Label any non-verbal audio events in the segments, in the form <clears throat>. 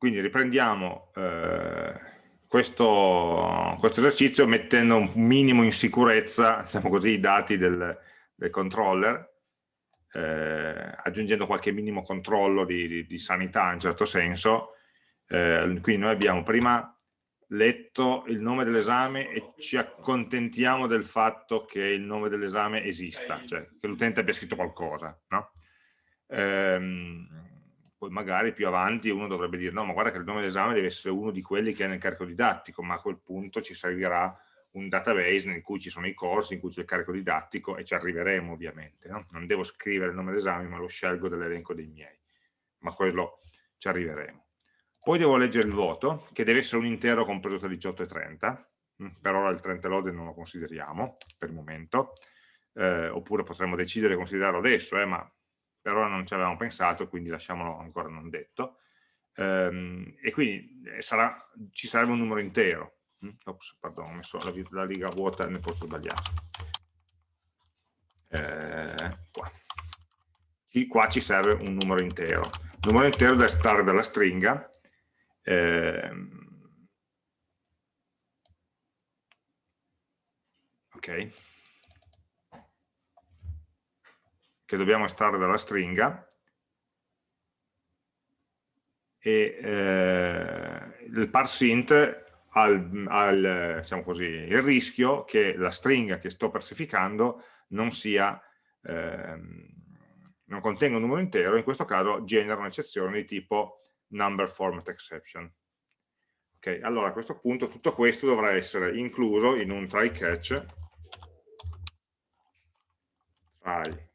quindi riprendiamo eh, questo, questo, esercizio mettendo un minimo in sicurezza, diciamo così, i dati del, del controller, eh, aggiungendo qualche minimo controllo di, di, di, sanità in un certo senso. Eh, quindi noi abbiamo prima letto il nome dell'esame e ci accontentiamo del fatto che il nome dell'esame esista, cioè che l'utente abbia scritto qualcosa. No? Ehm, poi magari più avanti uno dovrebbe dire no, ma guarda che il nome dell'esame deve essere uno di quelli che è nel carico didattico, ma a quel punto ci servirà un database in cui ci sono i corsi, in cui c'è il carico didattico e ci arriveremo ovviamente. No? Non devo scrivere il nome dell'esame, ma lo scelgo dall'elenco dei miei, ma quello ci arriveremo. Poi devo leggere il voto, che deve essere un intero compreso tra 18 e 30, mm, per ora il 30 lode non lo consideriamo per il momento, eh, oppure potremmo decidere di considerarlo adesso, eh, ma per ora non ci avevamo pensato, quindi lasciamolo ancora non detto. Ehm, e quindi eh, sarà, ci sarebbe un numero intero. Mm, ops, pardon, ho messo la, la riga vuota nel posto sbagliato. Eh, qua. qua ci serve un numero intero. Il numero intero deve stare dalla stringa eh, ok che dobbiamo estrarre dalla stringa e eh, il parsint ha il, diciamo il rischio che la stringa che sto persificando non sia ehm, non contenga un numero intero, in questo caso genera un'eccezione di tipo number format exception. Ok, allora a questo punto tutto questo dovrà essere incluso in un try catch try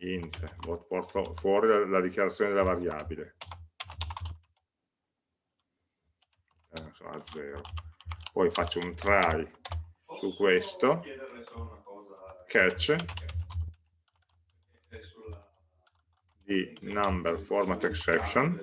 int, porto fuori la, la dichiarazione della variabile. Eh, a 0 poi faccio un try su questo. catch. Di number format exception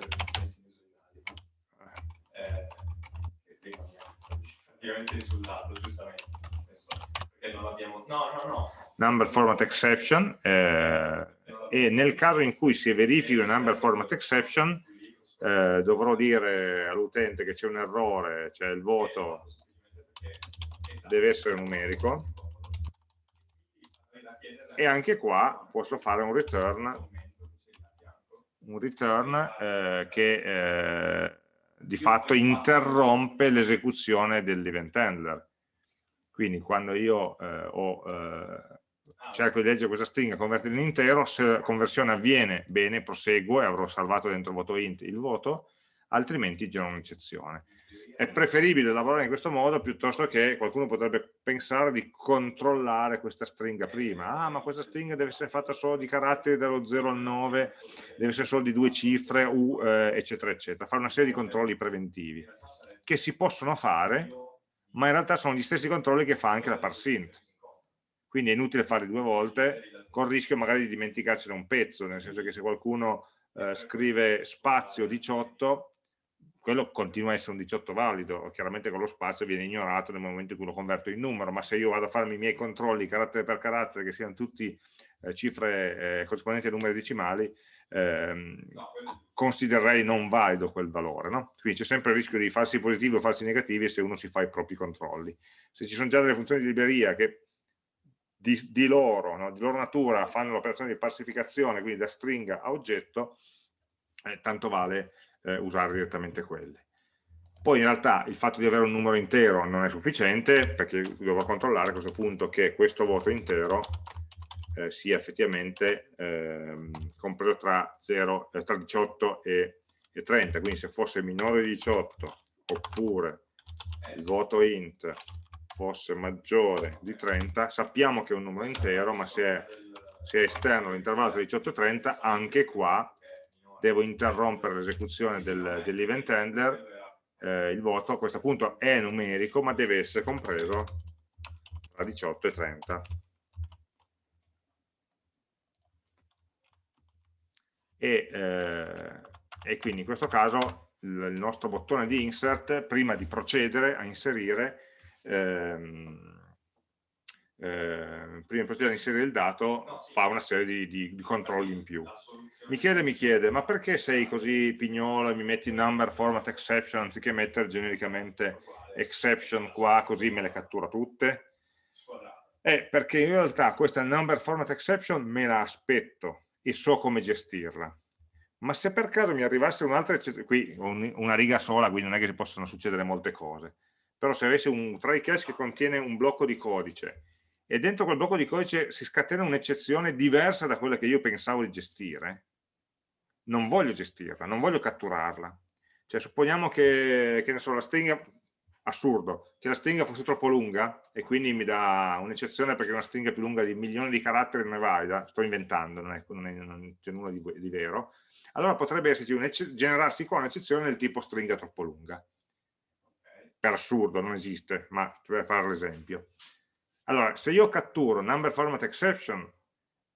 number format exception eh, e nel caso in cui si verifichi un number format exception eh, dovrò dire all'utente che c'è un errore, cioè il voto deve essere numerico e anche qua posso fare un return un return eh, che eh, di fatto interrompe l'esecuzione dell'event handler. Quindi quando io eh, ho, eh, cerco di leggere questa stringa, convertirla in intero, se la conversione avviene, bene, proseguo e avrò salvato dentro voto int il voto, altrimenti genera un'eccezione è preferibile lavorare in questo modo piuttosto che qualcuno potrebbe pensare di controllare questa stringa prima. Ah, ma questa stringa deve essere fatta solo di caratteri dallo 0 al 9, deve essere solo di due cifre, U, eh, eccetera, eccetera. Fare una serie di controlli preventivi che si possono fare, ma in realtà sono gli stessi controlli che fa anche la parsint. Quindi è inutile farli due volte, con il rischio magari di dimenticarcene un pezzo, nel senso che se qualcuno eh, scrive spazio 18 quello continua a essere un 18 valido, chiaramente con lo spazio viene ignorato nel momento in cui lo converto in numero, ma se io vado a farmi i miei controlli carattere per carattere, che siano tutti eh, cifre eh, corrispondenti a numeri decimali, ehm, considererei non valido quel valore. No? Quindi c'è sempre il rischio di falsi positivi o falsi negativi se uno si fa i propri controlli. Se ci sono già delle funzioni di libreria che di, di loro, no? di loro natura, fanno l'operazione di parsificazione, quindi da stringa a oggetto, eh, tanto vale eh, usare direttamente quelle. Poi in realtà il fatto di avere un numero intero non è sufficiente perché dovrò controllare a questo punto che questo voto intero eh, sia effettivamente eh, compreso tra, 0, eh, tra 18 e, e 30, quindi se fosse minore di 18 oppure il voto int fosse maggiore di 30, sappiamo che è un numero intero, ma se è, se è esterno all'intervallo tra 18 e 30, anche qua devo interrompere l'esecuzione del, dell'event handler, eh, il voto a questo punto è numerico ma deve essere compreso tra 18 e 30. E, eh, e quindi in questo caso il, nostro bottone di insert, prima di procedere a inserire, ehm, eh, prima di a inserire il dato fa una serie di, di, di, controlli in più. Michele mi chiede, ma perché sei così pignolo e mi metti number format exception anziché mettere genericamente exception qua così me le cattura tutte? Eh, perché in realtà questa number format exception me la aspetto e so come gestirla. Ma se per caso mi arrivasse un'altra eccezione, qui una riga sola, quindi non è che possono succedere molte cose, però se avessi un try catch che contiene un blocco di codice e dentro quel blocco di codice si scatena un'eccezione diversa da quella che io pensavo di gestire, non voglio gestirla, non voglio catturarla. Cioè supponiamo che, che so, la stringa, assurdo, che la stringa fosse troppo lunga e quindi mi dà un'eccezione perché una stringa più lunga di milioni di caratteri non è valida, sto inventando, non, c'è nulla di, di, vero, allora potrebbe generarsi qua un'eccezione del tipo stringa troppo lunga. Per assurdo, non esiste, ma per fare l'esempio. Allora, se io catturo number format exception,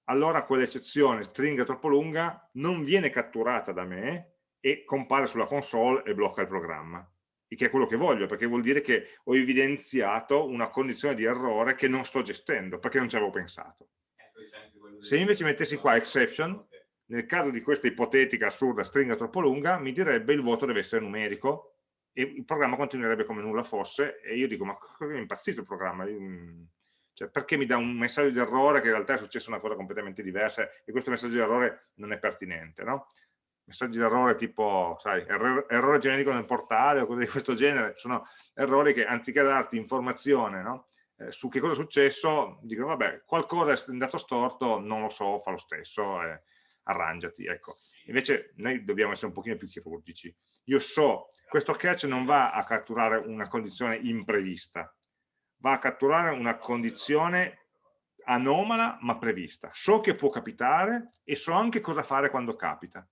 allora quell'eccezione stringa troppo lunga non viene catturata da me e compare sulla console e blocca il programma che è quello che voglio, perché vuol dire che ho evidenziato una condizione di errore che non sto gestendo, perché non ci avevo pensato. Se invece mettessi qua exception, nel caso di questa ipotetica assurda stringa troppo lunga, mi direbbe il voto deve essere numerico e il programma continuerebbe come nulla fosse e io dico ma è impazzito il programma? Cioè, perché mi dà un messaggio di errore che in realtà è successa una cosa completamente diversa e questo messaggio di errore non è pertinente, no? Messaggi di errore tipo, sai, errore, errore generico nel portale o cose di questo genere, sono errori che anziché darti informazione no? eh, su che cosa è successo, dicono vabbè, qualcosa è andato storto, non lo so, fa lo stesso, eh, arrangiati, ecco. Invece noi dobbiamo essere un pochino più chirurgici. Io so, questo catch non va a catturare una condizione imprevista, va a catturare una condizione anomala ma prevista. So che può capitare e so anche cosa fare quando capita.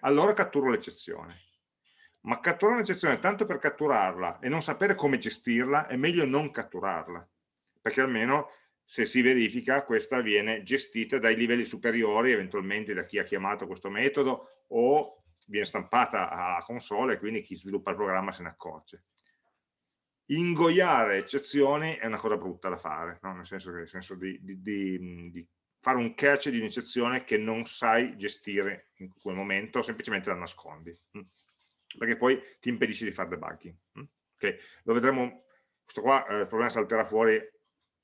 Allora catturo l'eccezione. Ma catturare un'eccezione tanto per catturarla e non sapere come gestirla è meglio non catturarla, perché almeno se si verifica questa viene gestita dai livelli superiori, eventualmente da chi ha chiamato questo metodo o viene stampata a console e quindi chi sviluppa il programma se ne accorge. Ingoiare eccezioni è una cosa brutta da fare, no? nel senso, che, nel senso di, di, di, di, fare un catch di un'eccezione che non sai gestire in quel momento, semplicemente la nascondi, mm? perché poi ti impedisce di fare debugging. Mm? Okay? Lo vedremo, questo qua eh, il problema salterà fuori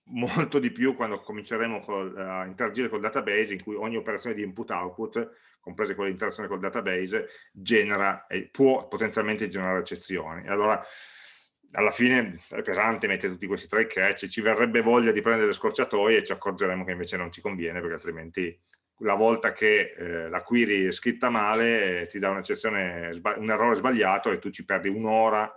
molto di più quando cominceremo col, a interagire col database in cui ogni operazione di input-output, comprese quelle di interazione col database, genera e può potenzialmente generare eccezioni. Allora, alla fine è pesante mettere tutti questi tre catch, ci verrebbe voglia di prendere le scorciatoie e ci accorgeremo che invece non ci conviene perché altrimenti la volta che eh, la query è scritta male eh, ti dà un errore sbagliato e tu ci perdi un'ora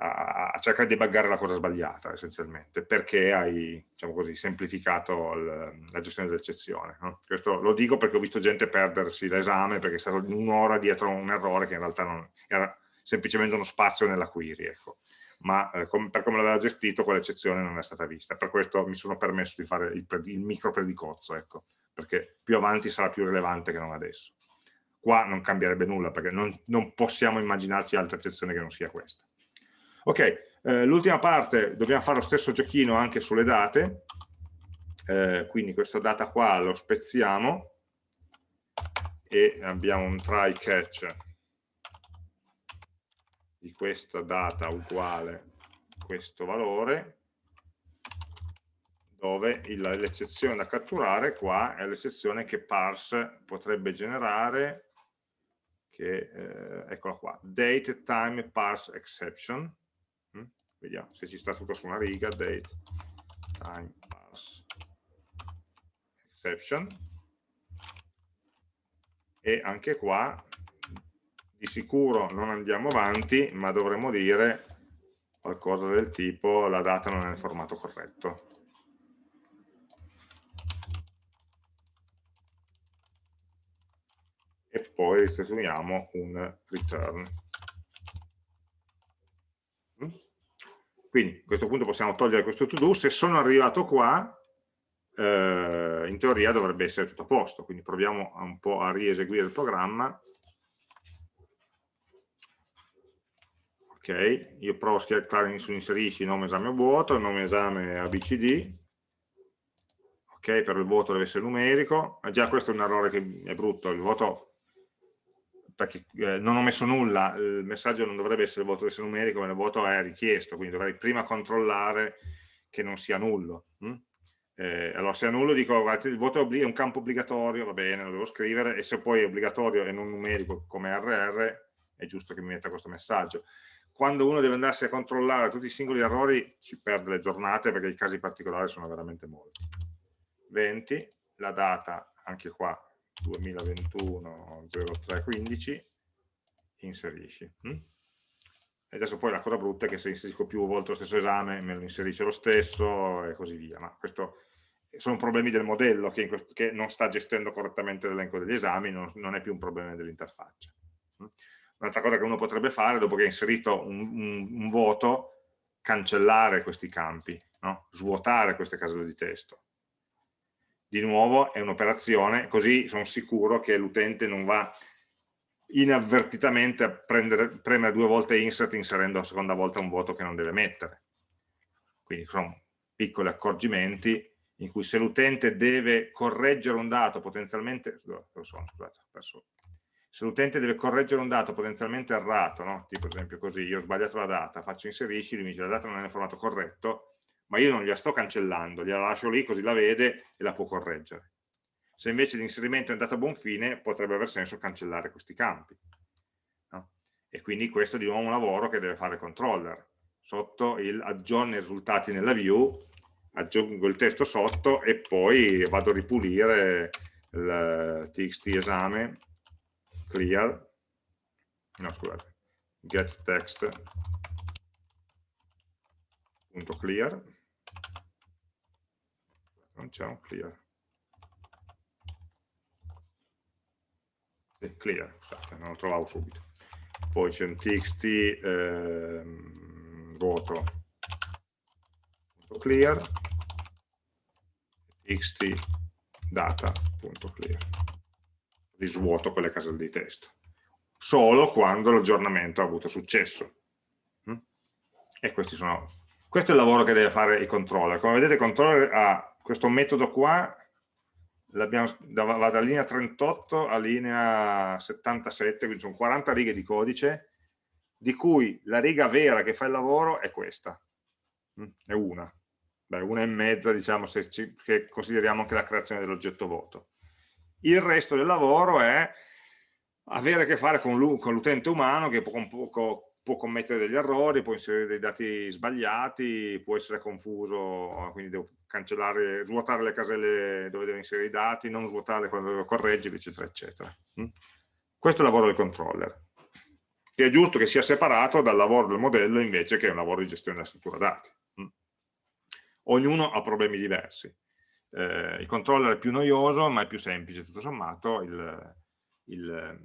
a, cercare di buggare la cosa sbagliata essenzialmente, perché hai diciamo così, semplificato la gestione dell'eccezione. No? Questo lo dico perché ho visto gente perdersi l'esame perché è stato un'ora dietro un errore che in realtà non, era semplicemente uno spazio nella query. Ecco. Ma eh, com per come l'aveva gestito quell'eccezione non è stata vista. Per questo mi sono permesso di fare il, il micro predicozzo, ecco, perché più avanti sarà più rilevante che non adesso. Qua non cambierebbe nulla perché non, non possiamo immaginarci altra eccezione che non sia questa. Ok, eh, l'ultima parte dobbiamo fare lo stesso giochino anche sulle date, eh, quindi questa data qua lo spezziamo e abbiamo un try catch di questa data uguale questo valore dove l'eccezione da catturare qua è l'eccezione che parse potrebbe generare che, eh, eccola qua, date time parse exception? Vediamo se ci sta tutto su una riga, date, time, pass, exception. E anche qua di sicuro non andiamo avanti, ma dovremmo dire qualcosa del tipo la data non è nel formato corretto. E poi restituiamo un return. Quindi a questo punto possiamo togliere questo to do, se sono arrivato qua, eh, in teoria dovrebbe essere tutto a posto, quindi proviamo un po' a rieseguire il programma. Ok, io provo a schiacciare su inserisci nome esame vuoto, nome esame abcd, ok, per il voto deve essere numerico, ma già questo è un errore che è brutto, il voto perché eh, non ho messo nulla, il messaggio non dovrebbe essere il voto deve essere numerico, ma il voto è richiesto, quindi dovrei prima controllare che non sia nullo. Hm? Eh, allora se è nullo dico guardate, il voto è un campo obbligatorio, va bene, lo devo scrivere, e se poi è obbligatorio e non numerico come RR, è giusto che mi metta questo messaggio. Quando uno deve andarsi a controllare tutti i singoli errori, ci perde le giornate perché i casi particolari sono veramente molti. 20, la data, anche qua 2021 0315 inserisci hm? e adesso poi la cosa brutta è che se inserisco più volte lo stesso esame me lo inserisce lo stesso e così via ma questo sono problemi del modello che, questo, che non sta gestendo correttamente l'elenco degli esami non, non, è più un problema dell'interfaccia hm? un'altra cosa che uno potrebbe fare dopo che ha inserito un, un, un voto cancellare questi campi no? svuotare queste caselle di testo di nuovo è un'operazione, così sono sicuro che l'utente non va inavvertitamente a prendere, premere due volte insert inserendo la seconda volta un voto che non deve mettere. Quindi sono piccoli accorgimenti in cui se l'utente deve correggere un dato potenzialmente, sono, scusate, se l'utente deve correggere un dato potenzialmente errato, no? tipo ad esempio così, io ho sbagliato la data, faccio inserisci, lui mi dice la data non è nel formato corretto, ma io non gliela sto cancellando, gliela lascio lì così la vede e la può correggere. Se invece l'inserimento è andato a buon fine, potrebbe aver senso cancellare questi campi. No? E quindi questo è di nuovo un lavoro che deve fare il controller. Sotto il aggiorna i risultati nella view, aggiungo il testo sotto e poi vado a ripulire il txt esame clear, no scusate, get text punto clear non c'è un clear. Sì, clear, scusate, non lo trovavo subito. Poi c'è un txt ehm, voto clear. Txt data.clear risvuoto quelle caselle di testo. Solo quando l'aggiornamento ha avuto successo. Mm? e questi sono questo è il lavoro che deve fare il controller. Come vedete il controller ha questo metodo qua va dalla linea 38 a linea 77, quindi sono 40 righe di codice, di cui la riga vera che fa il lavoro è questa, mm, è una, Beh, una e mezza diciamo se ci, consideriamo anche la creazione dell'oggetto voto. Il resto del lavoro è avere a che fare con l'utente umano che può, può, commettere degli errori, può inserire dei dati sbagliati, può essere confuso, quindi devo cancellare, svuotare le caselle dove deve inserire i dati, non svuotarle quando devo correggere, eccetera, eccetera. Mm? Questo è il lavoro del controller, che è giusto che sia separato dal lavoro del modello invece che è un lavoro di gestione della struttura dati. Mm? Ognuno ha problemi diversi. Eh, il controller è più noioso, ma è più semplice, tutto sommato, il, il,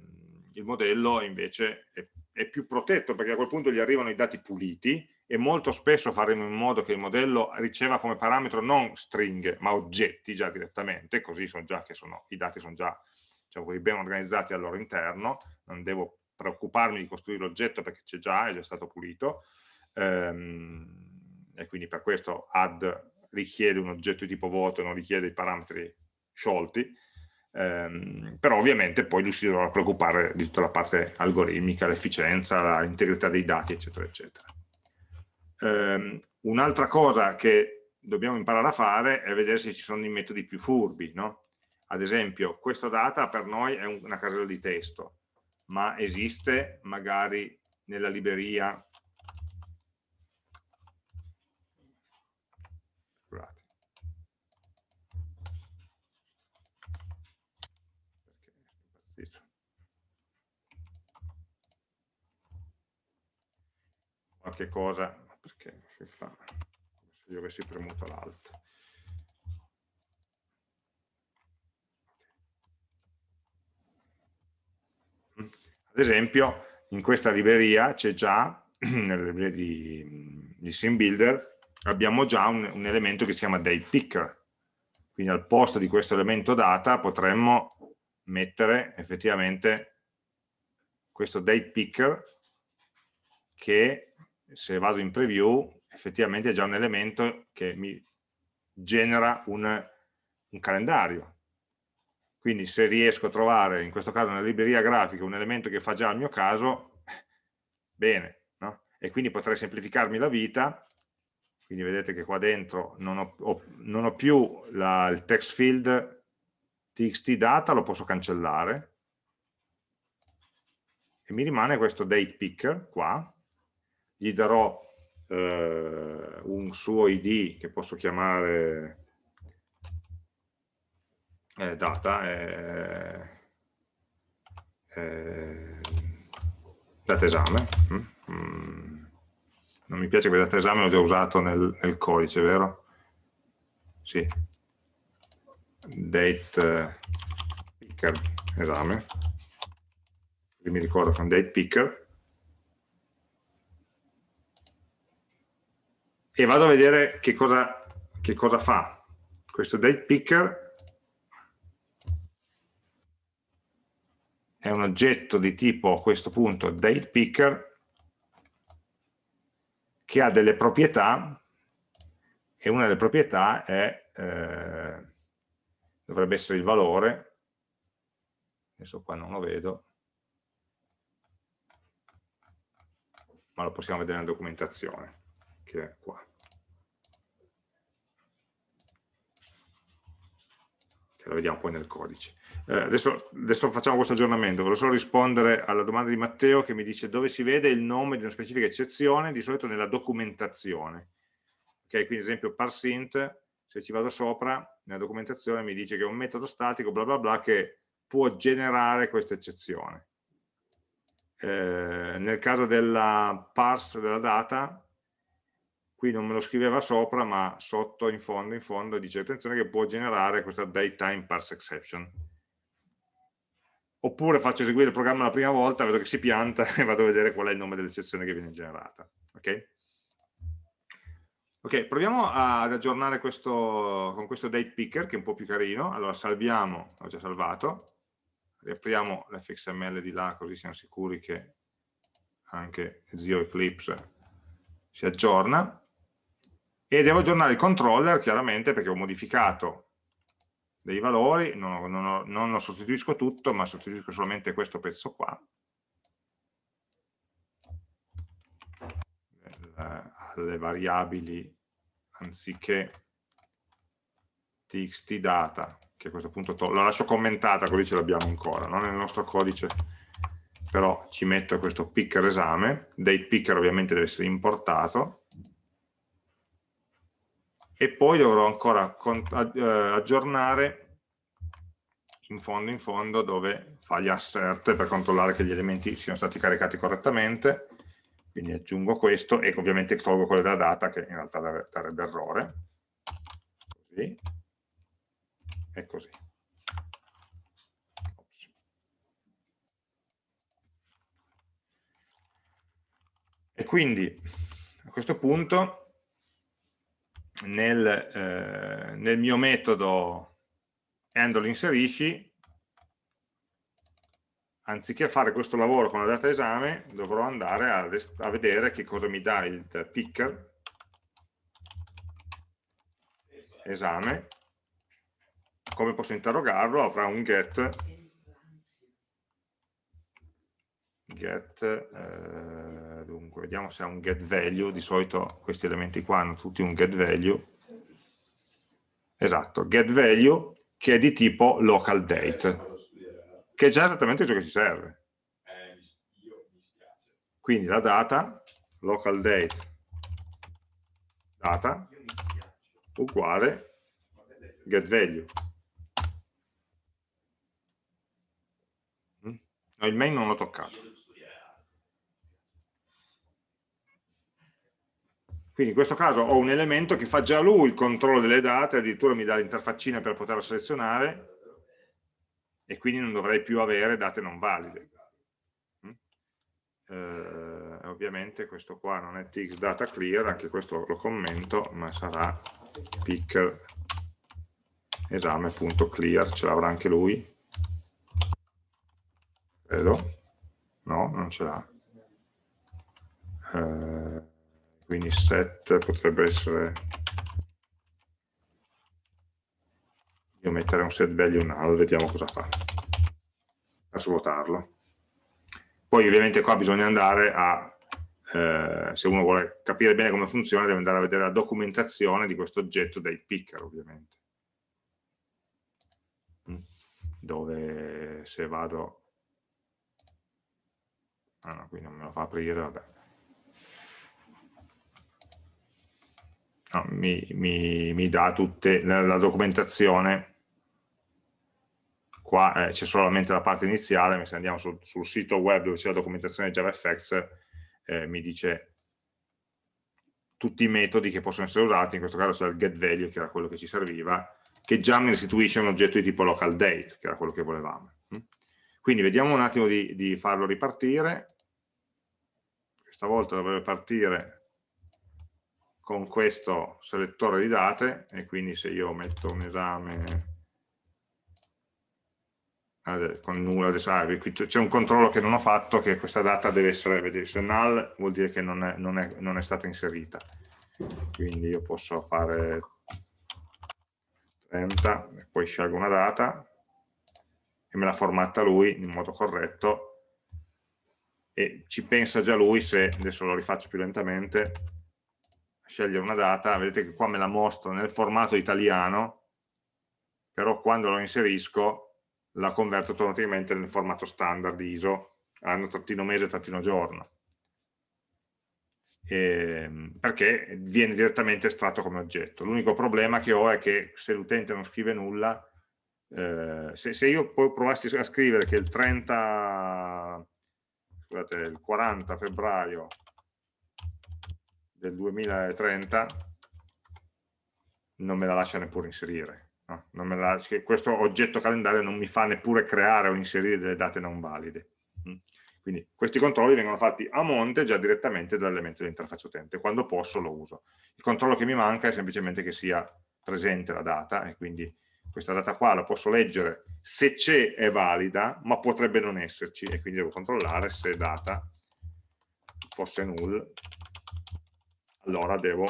il modello invece è, è più protetto perché a quel punto gli arrivano i dati puliti e molto spesso faremo in modo che il modello riceva come parametro non stringhe ma oggetti già direttamente, così sono già che sono, i dati sono già diciamo, ben organizzati al loro interno, non devo preoccuparmi di costruire l'oggetto perché c'è già, è già stato pulito, ehm, e quindi per questo add richiede un oggetto di tipo voto e non richiede i parametri sciolti, ehm, però ovviamente poi lui si dovrà preoccupare di tutta la parte algoritmica, l'efficienza, l'integrità dei dati, eccetera, eccetera. Um, Un'altra cosa che dobbiamo imparare a fare è vedere se ci sono dei metodi più furbi, no? Ad esempio, questa data per noi è una casella di testo, ma esiste magari nella libreria Scusate. Qualche cosa perché si fa se io avessi premuto l'alto. Ad esempio, in questa libreria c'è già, <clears throat> nella libreria di, di SimBuilder, abbiamo già un, un, elemento che si chiama date picker. Quindi al posto di questo elemento data potremmo mettere effettivamente questo date picker che se vado in preview effettivamente è già un elemento che mi genera un, un calendario. Quindi se riesco a trovare in questo caso nella libreria grafica un elemento che fa già il mio caso bene no? e quindi potrei semplificarmi la vita. Quindi vedete che qua dentro non ho, ho, non ho più la, il text field txt data lo posso cancellare. E mi rimane questo date picker qua gli darò eh, un suo id che posso chiamare eh, data eh, eh, data esame mm? mm. non mi piace quel data esame l'ho già usato nel, nel codice vero? sì date picker esame mi ricordo con date picker e vado a vedere che cosa, che cosa fa questo date picker. È un oggetto di tipo a questo punto date picker che ha delle proprietà e una delle proprietà è eh, dovrebbe essere il valore adesso qua non lo vedo ma lo possiamo vedere nella documentazione che è qua. Che la vediamo poi nel codice. Eh, adesso, adesso, facciamo questo aggiornamento. Volevo solo rispondere alla domanda di Matteo che mi dice dove si vede il nome di una specifica eccezione di solito nella documentazione. Ok quindi ad esempio parsint se ci vado sopra, nella documentazione mi dice che è un metodo statico, bla bla bla, che può generare questa eccezione. Eh, nel caso della parse della data, qui non me lo scriveva sopra, ma sotto, in fondo, in fondo, dice attenzione che può generare questa datetime parse exception. Oppure faccio eseguire il programma la prima volta, vedo che si pianta <laughs> e vado a vedere qual è il nome dell'eccezione che viene generata. Okay? Ok, proviamo ad aggiornare questo con questo date picker che è un po' più carino. Allora salviamo, ho già salvato, riapriamo l'fxml di là così siamo sicuri che anche zio Eclipse si aggiorna e devo aggiornare il controller chiaramente perché ho modificato dei valori, non, non, non lo sostituisco tutto ma sostituisco solamente questo pezzo qua. Alle variabili anziché txt data, che a questo punto la lascio commentata così ce l'abbiamo ancora, non nel nostro codice, però ci metto questo picker esame, date picker ovviamente deve essere importato, e poi dovrò ancora eh, aggiornare in fondo in fondo dove fa gli assert per controllare che gli elementi siano stati caricati correttamente. Quindi aggiungo questo e ovviamente tolgo quello della data che in realtà darebbe errore. Così. E così. E quindi a questo punto nel, eh, nel mio metodo handle inserisci anziché fare questo lavoro con la data esame, dovrò andare a, a vedere che cosa mi dà il picker esame, come posso interrogarlo, avrà un get, get eh, dunque vediamo se ha un get value, di solito questi elementi qua hanno tutti un get value, esatto, get value che è di tipo local date, che è già esattamente ciò che ci serve. Quindi la data, local date, data, uguale get value. Mm? No, il main non l'ho toccato. Quindi in questo caso ho un elemento che fa già lui il controllo delle date, addirittura mi dà l'interfaccina per poterla selezionare, e quindi non dovrei più avere date non valide. Mm? Eh, ovviamente questo qua non è tx data clear, anche questo lo commento, ma sarà picker esame.clear, ce l'avrà anche lui. Credo. No, non ce l'ha. Eh, quindi set potrebbe essere io mettere un set value null vediamo cosa fa. Per svuotarlo. Poi ovviamente qua bisogna andare a eh, se uno vuole capire bene come funziona deve andare a vedere la documentazione di questo oggetto dei picker ovviamente. Mm. dove se vado ah no, qui non me lo fa aprire vabbè no, mi, mi, mi, dà tutta la, la, documentazione qua eh, c'è solamente la parte iniziale ma se andiamo sul, sul sito web dove c'è la documentazione JavaFX eh, mi dice tutti i metodi che possono essere usati, in questo caso c'è il getValue che era quello che ci serviva, che già mi restituisce un oggetto di tipo localDate, che era quello che volevamo. Mm? Quindi vediamo un attimo di, di farlo ripartire, questa volta dovrebbe partire con questo selettore di date e quindi se io metto un esame con nulla c'è un controllo che non ho fatto che questa data deve essere vedete, se null vuol dire che non è, non, è, non è, stata inserita. Quindi io posso fare 30 e poi scelgo una data e me la formatta lui in modo corretto e ci pensa già lui se adesso lo rifaccio più lentamente scegliere una data vedete che qua me la mostra nel formato italiano però quando lo inserisco la converto automaticamente nel formato standard ISO, anno trattino mese trattino giorno. E, perché viene direttamente estratto come oggetto. L'unico problema che ho è che se l'utente non scrive nulla, eh, se, se, io poi provassi a scrivere che il 30, scusate, il 40 febbraio del 2030 non me la lascia neppure inserire No, la, questo oggetto calendario non mi fa neppure creare o inserire delle date non valide. Mm. Quindi questi controlli vengono fatti a monte già direttamente dall'elemento dell'interfaccia utente. Quando posso lo uso. Il controllo che mi manca è semplicemente che sia presente la data e quindi questa data qua la posso leggere se c'è è valida ma potrebbe non esserci e quindi devo controllare se data fosse null allora devo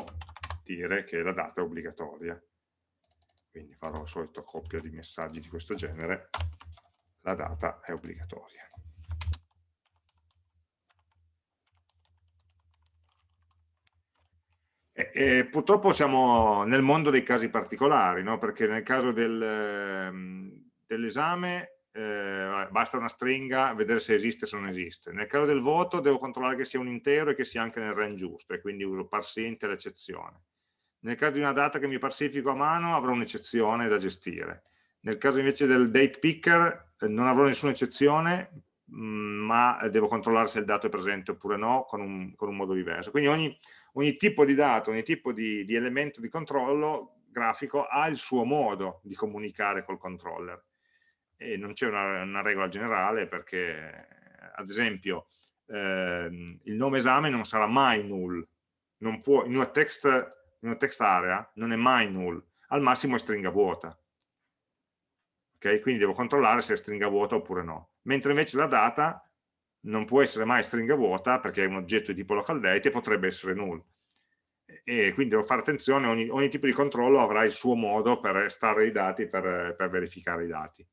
dire che la data è obbligatoria quindi farò la solita coppia di messaggi di questo genere, la data è obbligatoria. E, e, purtroppo siamo nel mondo dei casi particolari, no? perché nel caso del, ehm, dell'esame eh, basta una stringa, vedere se esiste o se non esiste. Nel caso del voto devo controllare che sia un intero e che sia anche nel range giusto, e quindi uso parsint l'eccezione. Nel caso di una data che mi parsiffico a mano avrò un'eccezione da gestire. Nel caso invece del date picker eh, non avrò nessuna eccezione, mm, ma devo controllare se il dato è presente oppure no con un, con un modo diverso. Quindi ogni, ogni, tipo di dato, ogni tipo di, di elemento di controllo grafico ha il suo modo di comunicare col controller e non c'è una, una, regola generale perché ad esempio eh, il nome esame non sarà mai null non può, in una text in una text area non è mai null, al massimo è stringa vuota. Okay? Quindi devo controllare se è stringa vuota oppure no. Mentre invece la data non può essere mai stringa vuota perché è un oggetto di tipo localDate e potrebbe essere null. E quindi devo fare attenzione, ogni, ogni tipo di controllo avrà il suo modo per estrarre i dati, per, per verificare i dati.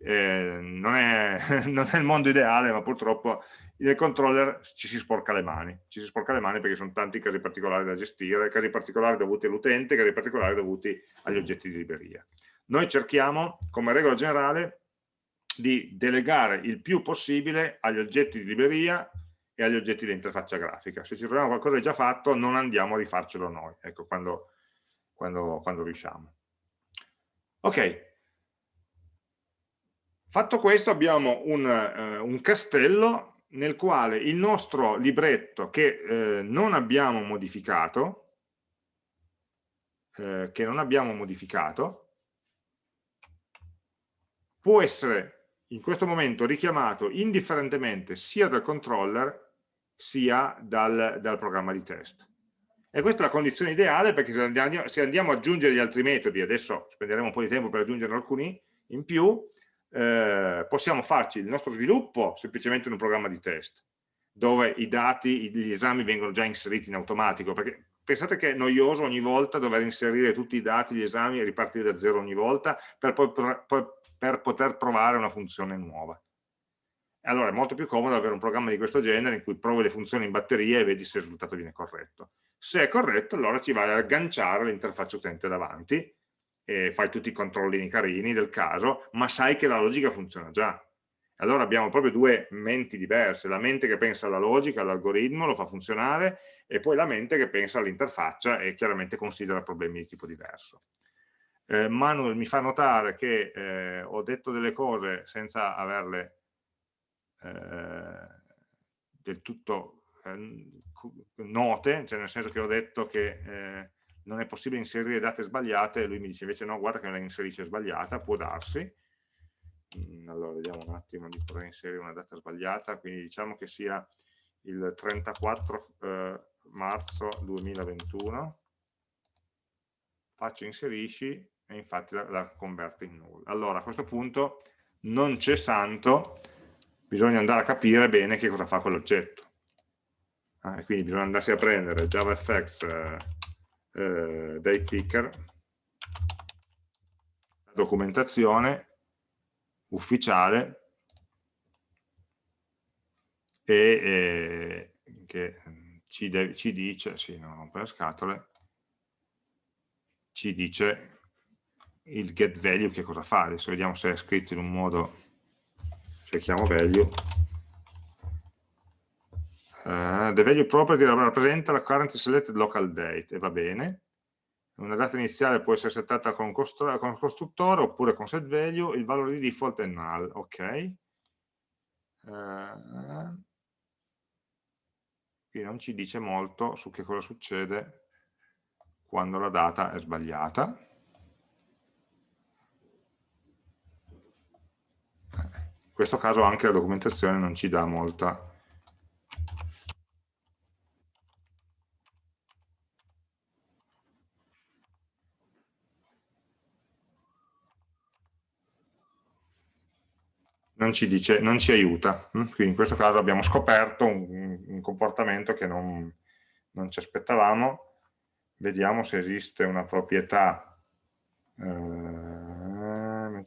Eh, non, è, <laughs> non, è, il mondo ideale, ma purtroppo nel controller ci si sporca le mani, ci si sporca le mani perché sono tanti casi particolari da gestire, casi particolari dovuti all'utente, casi particolari dovuti agli oggetti di libreria. Noi cerchiamo, come regola generale, di delegare il più possibile agli oggetti di libreria e agli oggetti di interfaccia grafica. Se ci troviamo qualcosa di già fatto, non andiamo a rifarcelo noi, ecco, quando, quando, quando riusciamo. Ok, fatto questo abbiamo un, uh, un castello nel quale il nostro libretto che eh, non abbiamo modificato, eh, che non abbiamo modificato, può essere in questo momento richiamato indifferentemente sia dal controller sia dal, dal programma di test. E questa è la condizione ideale perché se andiamo, se andiamo ad aggiungere gli altri metodi, adesso spenderemo un po' di tempo per aggiungerne alcuni in più, eh, possiamo farci il nostro sviluppo semplicemente in un programma di test. dove i dati, gli esami vengono già inseriti in automatico, perché pensate che è noioso ogni volta dover inserire tutti i dati, gli esami e ripartire da zero ogni volta per, poi, per, per poter provare una funzione nuova. Allora è molto più comodo avere un programma di questo genere in cui provi le funzioni in batteria e vedi se il risultato viene corretto. Se è corretto, allora ci vai a agganciare l'interfaccia utente davanti e fai tutti i controllini carini del caso, ma sai che la logica funziona già. Allora abbiamo proprio due menti diverse, la mente che pensa alla logica, all'algoritmo, lo fa funzionare, e poi la mente che pensa all'interfaccia e chiaramente considera problemi di tipo diverso. Eh, Manuel mi fa notare che eh, ho detto delle cose senza averle eh, del tutto eh, note, cioè nel senso che ho detto che eh, non è possibile inserire date sbagliate, lui mi dice invece no, guarda che la inserisce sbagliata, può darsi, Mm, allora vediamo un attimo di poter inserire una data sbagliata, quindi diciamo che sia il 34 eh, marzo 2021, faccio inserisci e infatti la, la converte in null. Allora a questo punto non c'è santo, bisogna andare a capire bene che cosa fa quell'oggetto. Ah, quindi bisogna andarsi a prendere JavaFX eh, eh, date picker, documentazione ufficiale e eh, che ci, de ci, dice, sì, non rompere le scatole, ci dice il get value che cosa fa. Adesso vediamo se è scritto in un modo, cerchiamo value. Uh, the value property rappresenta la current selected local date e va bene una data iniziale può essere settata con, con costruttore oppure con set value, il valore di default è null, ok. Uh, qui non ci dice molto su che cosa succede quando la data è sbagliata. Questo caso anche la documentazione non ci dà molta non ci, dice, non ci aiuta. Mm? Quindi in questo caso abbiamo scoperto un, un comportamento che non, non, ci aspettavamo. Vediamo se esiste una proprietà eh,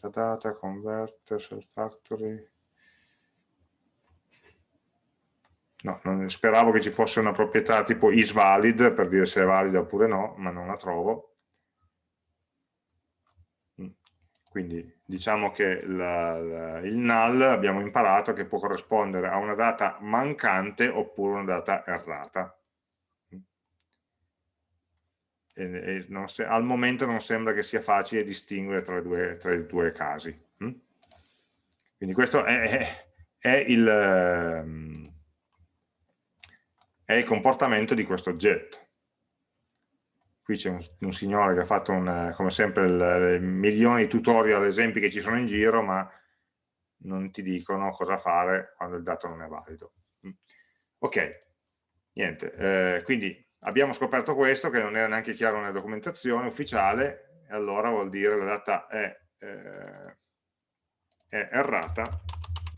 metadata, converter, self factory. No, non, speravo che ci fosse una proprietà tipo isValid per dire se è valida oppure no, ma non la trovo. Quindi diciamo che la, la, il null abbiamo imparato che può corrispondere a una data mancante oppure una data errata. E, e se, al momento non sembra che sia facile distinguere tra, due, tra i due casi. Hm? Quindi questo è, è, il, ehm, è il comportamento di questo oggetto qui c'è un, un, signore che ha fatto un, come sempre il, il milioni di tutorial, esempi che ci sono in giro, ma non ti dicono cosa fare quando il dato non è valido. Mm. Ok, niente, eh, quindi abbiamo scoperto questo, che non era neanche chiaro nella documentazione ufficiale, e allora vuol dire la data è, eh, è errata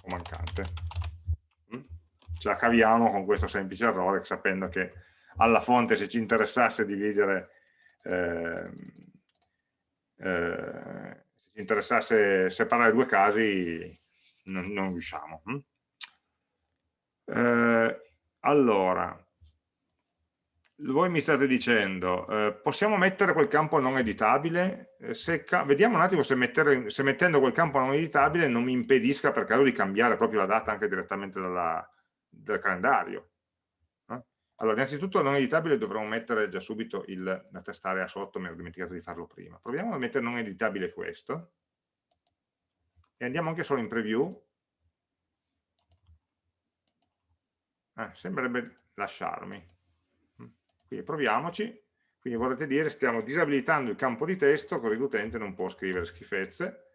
o mancante. Mm? Ce la caviamo con questo semplice errore, sapendo che alla fonte se ci interessasse dividere eh, eh, se ci interessasse separare due casi non, non riusciamo hm? eh, allora voi mi state dicendo eh, possiamo mettere quel campo non editabile se, vediamo un attimo se, mettere, se, mettendo quel campo non editabile non mi impedisca per caso di cambiare proprio la data anche direttamente dalla, dal calendario allora, innanzitutto non editabile dovremmo mettere già subito il, la test area sotto, mi ero dimenticato di farlo prima. Proviamo a mettere non editabile questo e andiamo anche solo in preview. Eh, sembrerebbe lasciarmi. Quindi proviamoci. Quindi vorrete dire stiamo disabilitando il campo di testo così l'utente non può scrivere schifezze.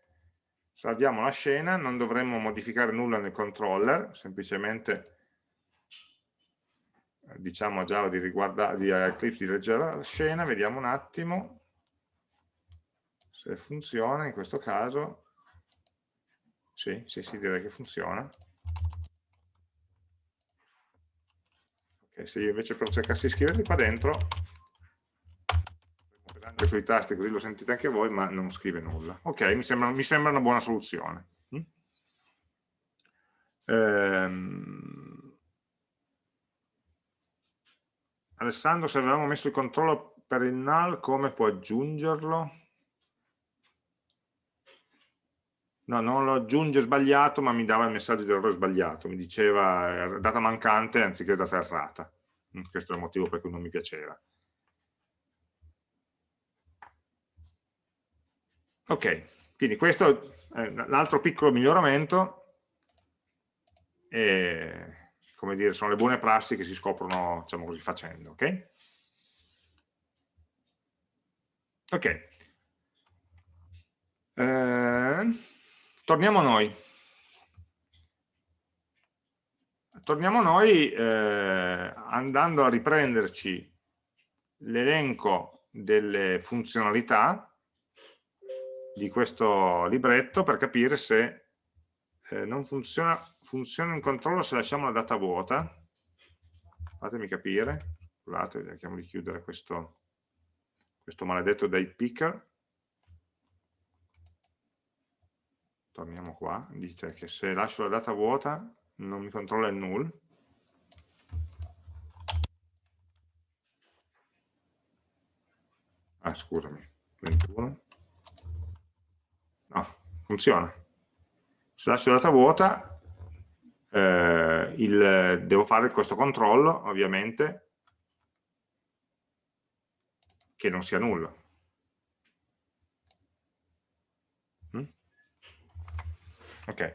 Salviamo la scena, non dovremmo modificare nulla nel controller, semplicemente diciamo a Java di, riguarda, di Eclipse di leggere la scena, vediamo un attimo se funziona in questo caso. Sì, sì, sì, direi che funziona. Se io invece però cercassi di scriverli qua dentro anche sui tasti così lo sentite anche voi ma non scrive nulla ok mi sembra, mi sembra una buona soluzione mm? ehm... Alessandro se avevamo messo il controllo per il null come può aggiungerlo? No, non lo aggiunge sbagliato, ma mi dava il messaggio di errore sbagliato, mi diceva data mancante anziché data errata. Mm, questo è il motivo per cui non mi piaceva. Ok, quindi questo è l'altro piccolo miglioramento, e, come dire, sono le buone prassi che si scoprono, diciamo così, facendo, ok? Ok. Eh, torniamo a noi. Torniamo a noi eh, andando a riprenderci l'elenco delle funzionalità di questo libretto per capire se eh, non funziona, funziona in controllo se lasciamo la data vuota. Fatemi capire. Scusate, cerchiamo di chiudere questo, questo maledetto date picker. Torniamo qua, dice che se lascio la data vuota non mi controlla il null, ah scusami, 21, no, funziona, se lascio la data vuota eh, il, devo fare questo controllo ovviamente che non sia nullo Ok.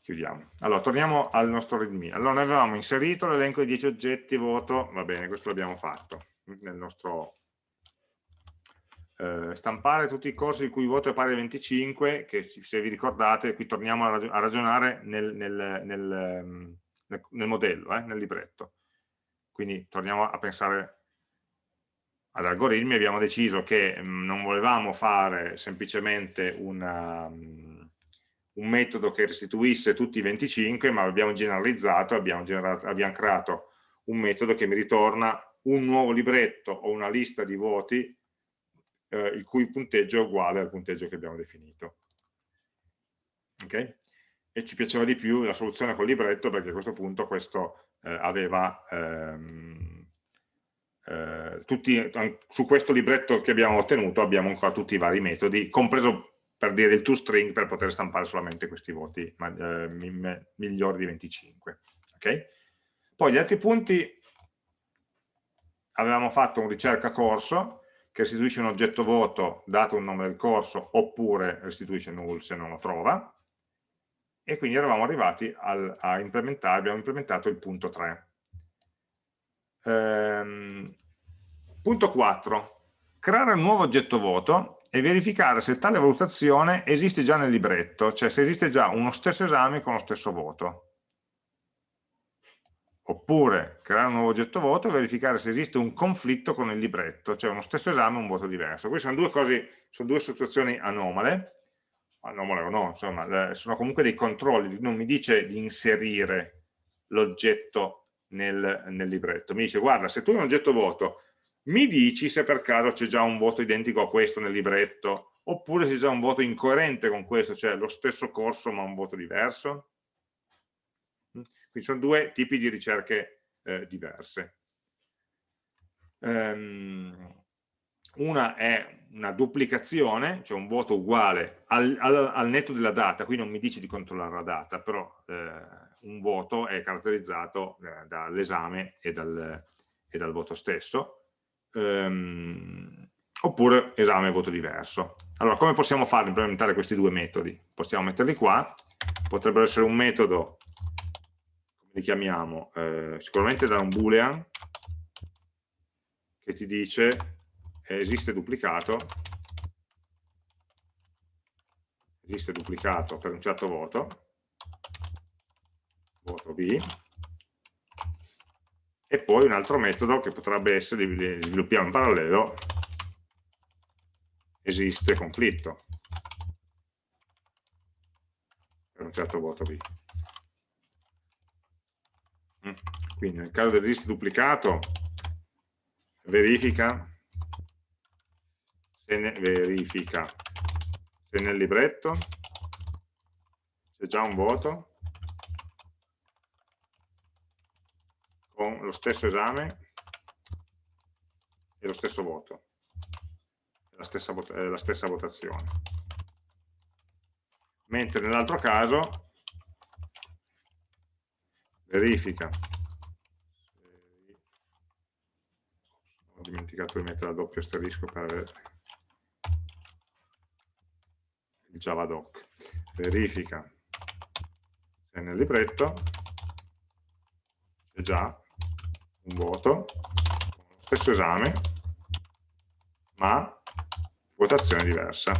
Chiudiamo. Allora, torniamo al nostro readme. Allora, noi avevamo inserito l'elenco di 10 oggetti, voto, va bene, questo l'abbiamo fatto nel nostro eh, stampare tutti i corsi il cui voto è pari a 25, che se vi ricordate, qui torniamo a, ragionare nel, nel, nel, ehm, nel modello, eh, nel libretto. Quindi torniamo a pensare ad algoritmi abbiamo deciso che mm, non volevamo fare semplicemente una, mm, un metodo che restituisse tutti i 25, ma abbiamo generalizzato, abbiamo, generato, abbiamo creato un metodo che mi ritorna un nuovo libretto o una lista di voti eh, il cui punteggio è uguale al punteggio che abbiamo definito. Okay? E ci piaceva di più la soluzione col libretto perché a questo punto questo eh, aveva... Ehm, eh, tutti, su questo libretto che abbiamo ottenuto abbiamo ancora tutti i vari metodi, compreso per dire il toString per poter stampare solamente questi voti ma, eh, migliori di 25. Okay? Poi gli altri punti, avevamo fatto un ricerca corso che restituisce un oggetto voto dato un nome del corso oppure restituisce null se non lo trova e quindi eravamo arrivati al, a implementare, abbiamo implementato il punto 3 Ehm, punto 4. Creare un nuovo oggetto voto e verificare se tale valutazione esiste già nel libretto, cioè se esiste già uno stesso esame con lo stesso voto. Oppure creare un nuovo oggetto voto e verificare se esiste un conflitto con il libretto, cioè uno stesso esame e un voto diverso. Queste sono due, cose, sono due situazioni anomale, anomale o no, insomma, sono comunque dei controlli, non mi dice di inserire l'oggetto nel, nel libretto. Mi dice, guarda, se tu hai un oggetto voto, mi dici se per caso c'è già un voto identico a questo nel libretto, oppure se c'è già un voto incoerente con questo, cioè lo stesso corso ma un voto diverso. Mm? Quindi sono due tipi di ricerche eh, diverse. Um, una è una duplicazione, cioè un voto uguale al, al, al, netto della data, qui non mi dice di controllare la data, però eh, un voto è caratterizzato eh, dall'esame e, dal, e dal voto stesso, ehm, oppure esame e voto diverso. Allora, come possiamo fare implementare questi due metodi? Possiamo metterli qua, potrebbero essere un metodo, come li chiamiamo, eh, sicuramente da un boolean, che ti dice eh, esiste duplicato, esiste duplicato per un certo voto, voto B, e poi un altro metodo che potrebbe essere, li sviluppiamo in parallelo, esiste conflitto. Per un certo voto B. quindi nel caso del registro duplicato verifica se ne, verifica se nel libretto c'è già un voto con lo stesso esame e lo stesso voto, la stessa, la stessa votazione. Mentre nell'altro caso verifica, ho dimenticato di mettere la doppio asterisco per il javadoc, verifica. Se nel libretto. C'è già un voto stesso esame ma votazione diversa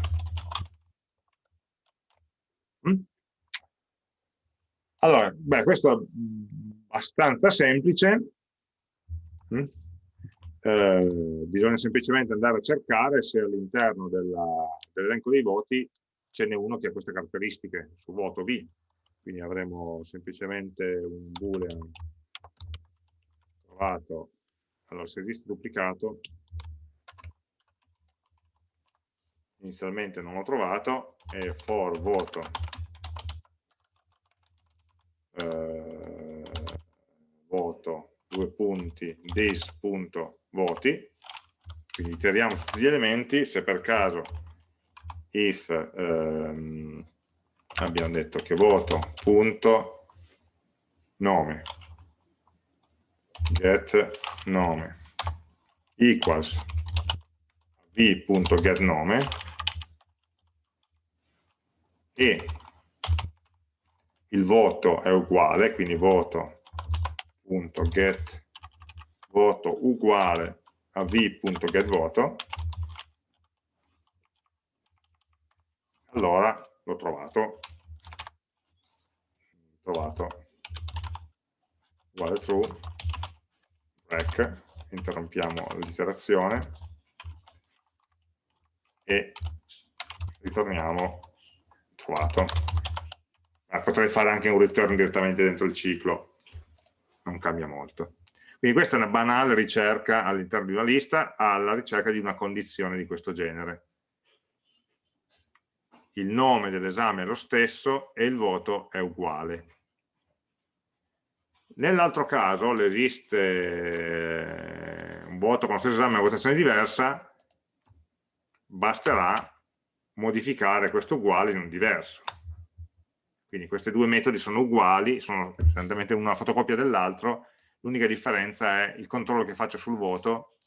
mm? allora, beh, questo è abbastanza semplice mm? eh, bisogna semplicemente andare a cercare se all'interno dell'elenco dei voti ce n'è uno che ha queste caratteristiche su voto V quindi avremo semplicemente un boolean trovato, allora se esiste duplicato, inizialmente non l'ho trovato, e for voto. Eh, voto due punti this.voti quindi iteriamo su tutti gli elementi. Se per caso if ehm, abbiamo detto che voto punto nome get nome. Equals v.getNome e il voto è uguale, quindi voto.get voto uguale a v.getVoto, allora l'ho trovato, trovato. Uguale true break, interrompiamo l'iterazione e ritorniamo trovato. Ah, potrei fare anche un return direttamente dentro il ciclo, non cambia molto. Quindi questa è una banale ricerca all'interno di una lista alla ricerca di una condizione di questo genere. Il nome dell'esame è lo stesso e il voto è uguale. Nell'altro caso esiste eh, un voto con lo stesso esame e una votazione diversa, basterà modificare questo uguale in un diverso. Quindi questi due metodi sono uguali, sono esattamente una fotocopia dell'altro, l'unica differenza è il controllo che faccio sul voto,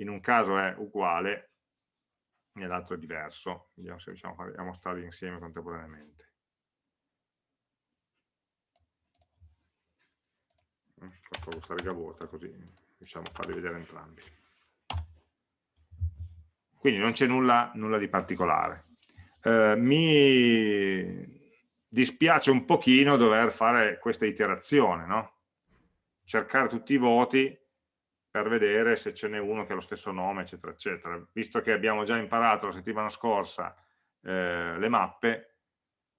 in un caso è uguale, nell'altro è diverso. Vediamo se riusciamo a mostrarli insieme contemporaneamente. Faccio questa riga vuota così riusciamo a farli vedere entrambi. Quindi non c'è nulla, nulla, di particolare. Eh, mi dispiace un pochino dover fare questa iterazione no? cercare tutti i voti per vedere se ce n'è uno che ha lo stesso nome eccetera eccetera. Visto che abbiamo già imparato la settimana scorsa eh, le mappe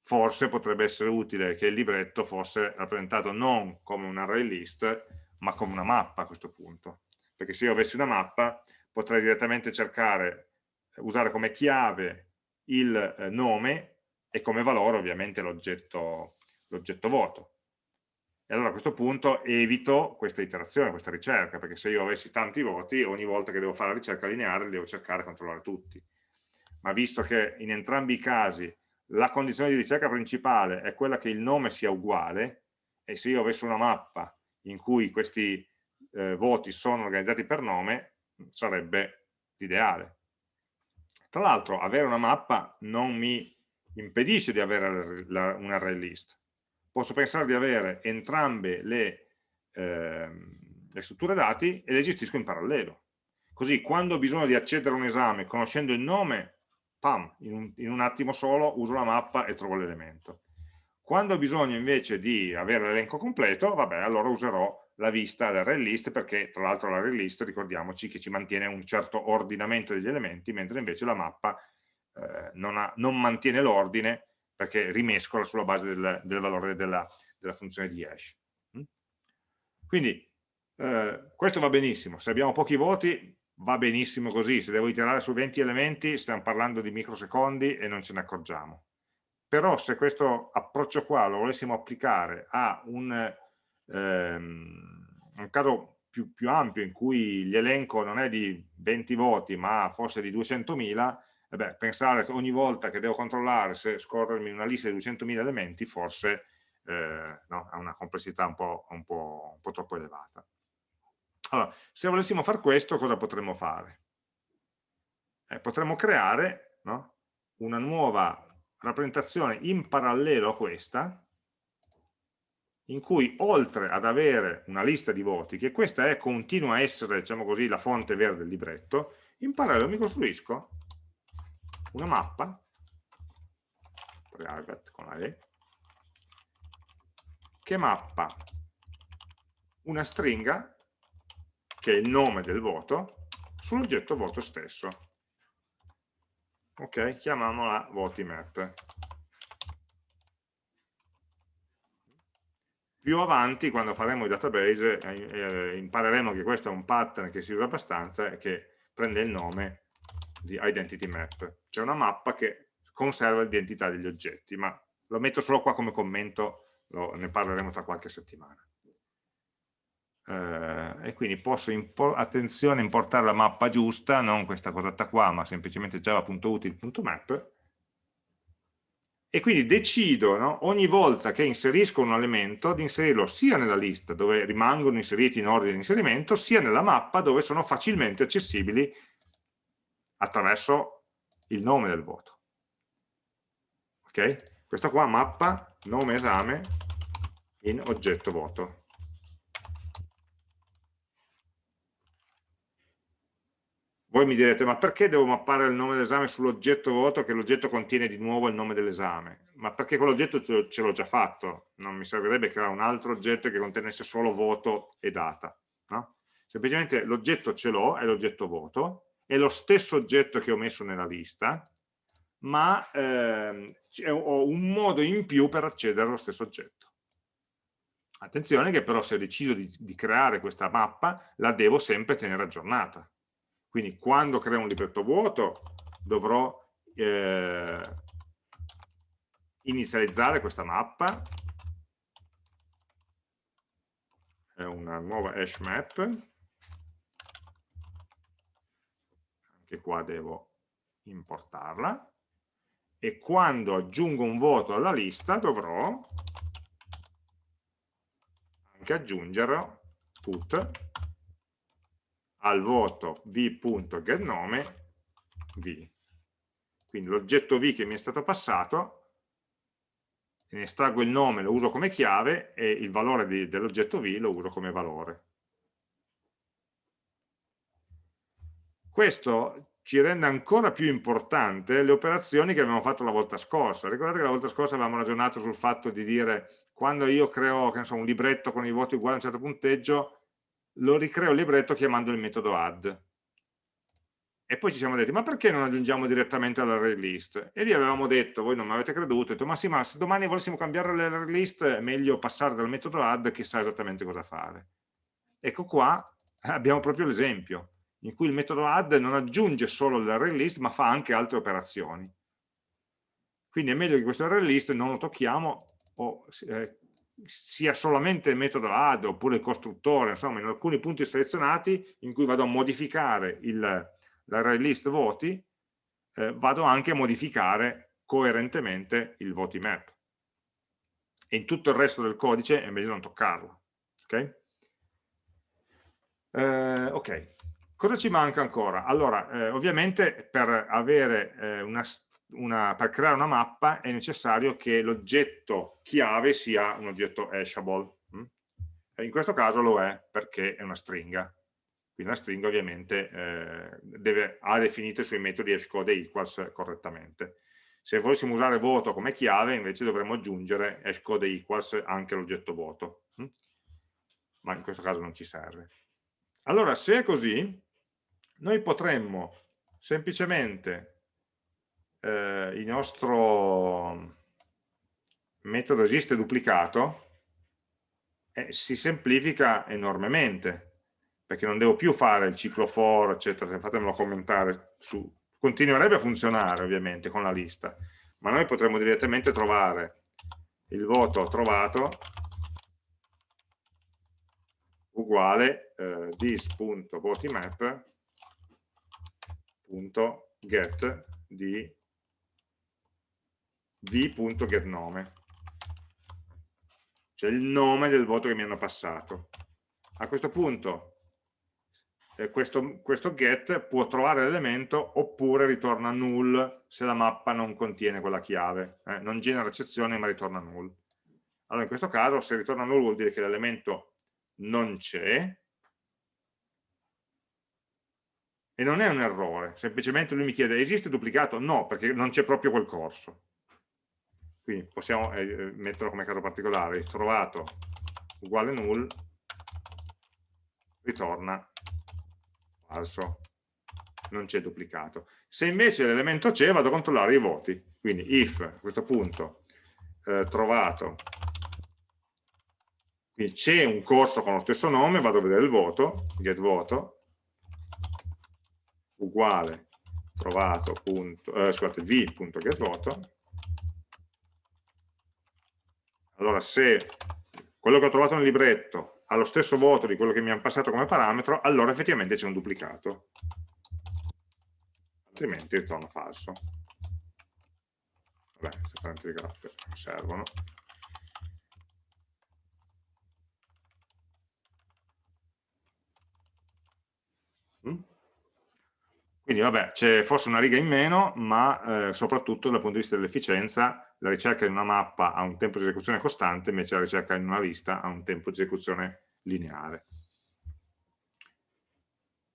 forse potrebbe essere utile che il libretto fosse rappresentato non come un array list, ma come una mappa a questo punto. Perché se io avessi una mappa potrei direttamente cercare, usare come chiave il eh, nome e come valore ovviamente l'oggetto vuoto. E allora a questo punto evito questa iterazione, questa ricerca, perché se io avessi tanti voti, ogni volta che devo fare la ricerca lineare devo cercare di controllare tutti. Ma visto che in entrambi i casi la condizione di ricerca principale è quella che il nome sia uguale e se io avessi una mappa in cui questi eh, voti sono organizzati per nome sarebbe l'ideale. Tra l'altro avere una mappa non mi impedisce di avere la, un array list. Posso pensare di avere entrambe le, eh, le strutture dati e le gestisco in parallelo. Così quando ho bisogno di accedere a un esame conoscendo il nome pam, in un, in un attimo solo uso la mappa e trovo l'elemento. Quando ho bisogno invece di avere l'elenco completo, vabbè, allora userò la vista dell'array list perché tra l'altro l'array list ricordiamoci che ci mantiene un certo ordinamento degli elementi, mentre invece la mappa eh, non, ha, non, mantiene l'ordine perché rimescola sulla base del, del valore della, della, funzione di hash. Mm? Quindi eh, questo va benissimo, se abbiamo pochi voti va benissimo così, se devo iterare su 20 elementi stiamo parlando di microsecondi e non ce ne accorgiamo. Però se questo approccio qua lo volessimo applicare a un, ehm, un caso più, più, ampio in cui l'elenco non è di 20 voti ma forse di 200.000, eh pensare ogni volta che devo controllare se scorrermi una lista di 200.000 elementi forse eh, no, ha una complessità un po', un, po', un po' troppo elevata. Allora, se volessimo fare questo, cosa potremmo fare? Eh, potremmo creare no, una nuova rappresentazione in parallelo a questa, in cui oltre ad avere una lista di voti, che questa è, continua a essere, diciamo così, la fonte vera del libretto, in parallelo mi costruisco una mappa, private con la E, che mappa una stringa che è il nome del voto, sull'oggetto voto stesso. Ok, chiamiamola voti map. Più avanti, quando faremo i database, eh, eh, impareremo che questo è un pattern che si usa abbastanza e che prende il nome di identity map. C'è una mappa che conserva l'identità degli oggetti, ma lo metto solo qua come commento, lo, ne parleremo tra qualche settimana eh, e quindi posso, impo attenzione, importare la mappa giusta, non questa cosetta qua, ma semplicemente java.util.map e quindi decido no, ogni volta che inserisco un elemento di inserirlo sia nella lista dove rimangono inseriti in ordine di inserimento, sia nella mappa dove sono facilmente accessibili attraverso il nome del voto. Ok? Questa qua mappa nome esame in oggetto voto. Voi mi direte, ma perché devo mappare il nome dell'esame sull'oggetto voto che l'oggetto contiene di nuovo il nome dell'esame? Ma perché quell'oggetto ce l'ho già fatto, non mi servirebbe creare un altro oggetto che contenesse solo voto e data. No? Semplicemente l'oggetto ce l'ho, è l'oggetto voto, è lo stesso oggetto che ho messo nella lista, ma ehm, ho un modo in più per accedere allo stesso oggetto. Attenzione che però se decido di, di creare questa mappa la devo sempre tenere aggiornata quindi quando creo un libretto vuoto dovrò eh, inizializzare questa mappa, è una nuova hash map, anche qua devo importarla, e quando aggiungo un voto alla lista dovrò anche aggiungere put al voto v.getNome v. Quindi l'oggetto v che mi è stato passato, ne estraggo il nome, lo uso come chiave e il valore dell'oggetto v lo uso come valore. Questo ci rende ancora più importante le operazioni che abbiamo fatto la volta scorsa. Ricordate che la volta scorsa avevamo ragionato sul fatto di dire quando io creo so, un libretto con i voti uguali a un certo punteggio, lo ricreo il libretto chiamando il metodo add. E poi ci siamo detti, ma perché non aggiungiamo direttamente all'array list? E lì avevamo detto, voi non mi avete creduto, detto, ma sì, ma se domani volessimo cambiare l'array list è meglio passare dal metodo add che sa esattamente cosa fare. Ecco qua <laughs> abbiamo proprio l'esempio, in cui il metodo add non aggiunge solo l'array list, ma fa anche altre operazioni. Quindi è meglio che questo array list non lo tocchiamo o eh, sia solamente il metodo add oppure il costruttore, insomma in alcuni punti selezionati in cui vado a modificare l'array list voti, eh, vado anche a modificare coerentemente il voti map. E in tutto il resto del codice è meglio non toccarlo. Ok? Eh, ok, cosa ci manca ancora? Allora, eh, ovviamente per avere eh, una una, per creare una mappa è necessario che l'oggetto chiave sia un oggetto hashable. Mm? in questo caso lo è perché è una stringa. Quindi la stringa ovviamente eh, deve, ha definito i suoi metodi hashcode e equals correttamente. Se volessimo usare voto come chiave invece dovremmo aggiungere hashcode equals anche all'oggetto voto. Mm? Ma in questo caso non ci serve. Allora, se è così, noi potremmo semplicemente eh, il nostro metodo esiste duplicato eh, si semplifica enormemente, perché non devo più fare il ciclo for, eccetera, fatemelo commentare, su. continuerebbe a funzionare ovviamente con la lista, ma noi potremmo direttamente trovare il voto trovato uguale eh, this.votimap.get di v.getNome cioè il nome del voto che mi hanno passato. A questo punto eh, questo, questo, get può trovare l'elemento oppure ritorna null se la mappa non contiene quella chiave, eh, non genera eccezione ma ritorna null. Allora in questo caso se ritorna null vuol dire che l'elemento non c'è e non è un errore, semplicemente lui mi chiede esiste duplicato? No, perché non c'è proprio quel corso quindi possiamo eh, eh, metterlo come caso particolare, trovato uguale null, ritorna. Falso, non c'è duplicato. Se invece l'elemento c'è vado a controllare i voti, quindi if a questo punto eh, trovato, quindi c'è un corso con lo stesso nome, vado a vedere il voto, get voto, uguale trovato, punto, eh, scusate, v.getVoto, Allora se quello che ho trovato nel libretto ha lo stesso voto di quello che mi hanno passato come parametro, allora effettivamente c'è un duplicato. Altrimenti ritorna falso. Vabbè, queste parentesi graffe servono. Mm? Quindi vabbè, c'è forse una riga in meno, ma eh, soprattutto dal punto di vista dell'efficienza la ricerca in una mappa ha un tempo di esecuzione costante, invece la ricerca in una lista ha un tempo di esecuzione lineare.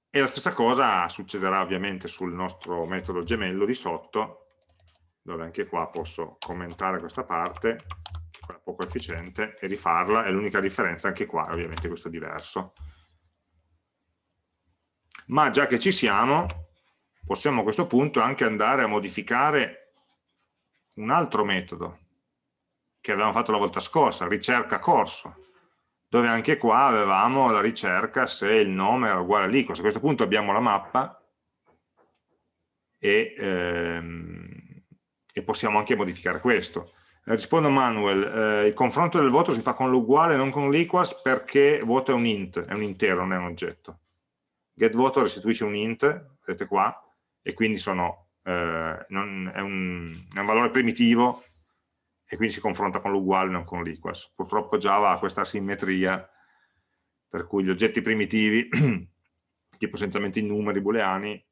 E la stessa cosa succederà ovviamente sul nostro metodo gemello di sotto, dove anche qua posso commentare questa parte, è poco efficiente, e rifarla, e l'unica differenza anche qua ovviamente questo è diverso. Ma già che ci siamo, possiamo a questo punto anche andare a modificare un altro metodo che avevamo fatto la volta scorsa, ricerca corso, dove anche qua avevamo la ricerca se il nome era uguale all'equals. A questo punto abbiamo la mappa e, ehm, e possiamo anche modificare questo. Eh, rispondo Manuel, eh, il confronto del voto si fa con l'uguale non con l'equals perché voto è un int, è un intero, non è un oggetto. GetVoto restituisce un int, vedete qua, e quindi sono eh, non, è, un, è, un, valore primitivo e quindi si confronta con l'uguale non con l'equals. Purtroppo Java ha questa asimmetria per cui gli oggetti primitivi, <clears throat> tipo essenzialmente i numeri booleani,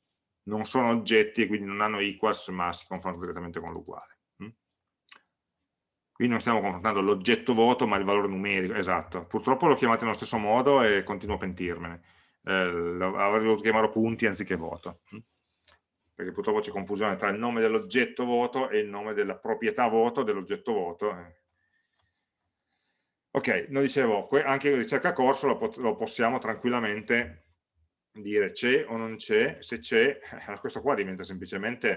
non sono oggetti e quindi non hanno equals ma si confrontano direttamente con l'uguale. Mm? Qui non stiamo confrontando l'oggetto voto ma il valore numerico, esatto. Purtroppo l'ho chiamato nello stesso modo e continuo a pentirmene. Eh, avrei dovuto chiamarlo punti anziché voto. Perché purtroppo c'è confusione tra il nome dell'oggetto voto e il nome della proprietà voto dell'oggetto voto. Ok, noi dicevo, anche ricerca corso lo, lo possiamo tranquillamente dire c'è o non c'è, se c'è, <laughs> eh, questo qua diventa semplicemente,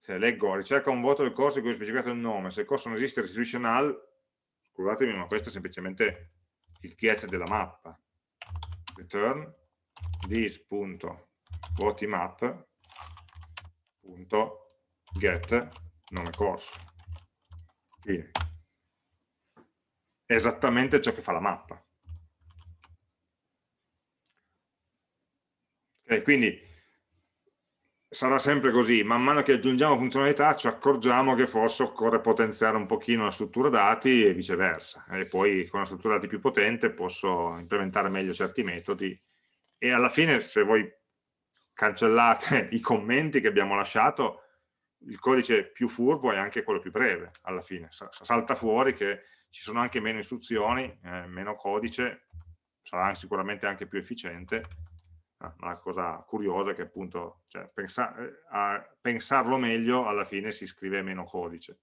se leggo ricerca un voto del corso in cui è specificato il nome, se il corso non esiste restituisce null, scusatemi ma questo è semplicemente il get della mappa, return this.votimap punto get nome corso. È esattamente ciò che fa la mappa. Okay, quindi sarà sempre così, man mano che aggiungiamo funzionalità ci accorgiamo che forse occorre potenziare un pochino la struttura dati e viceversa, e poi con una struttura dati più potente posso implementare meglio certi metodi e alla fine se voi cancellate <laughs> i commenti che abbiamo lasciato, il codice più furbo è anche quello più breve, alla fine. Salta fuori che ci sono anche meno istruzioni, eh, meno codice, sarà sicuramente anche più efficiente, ma la cosa curiosa è che appunto cioè, pensa eh, a pensarlo meglio alla fine si scrive meno codice.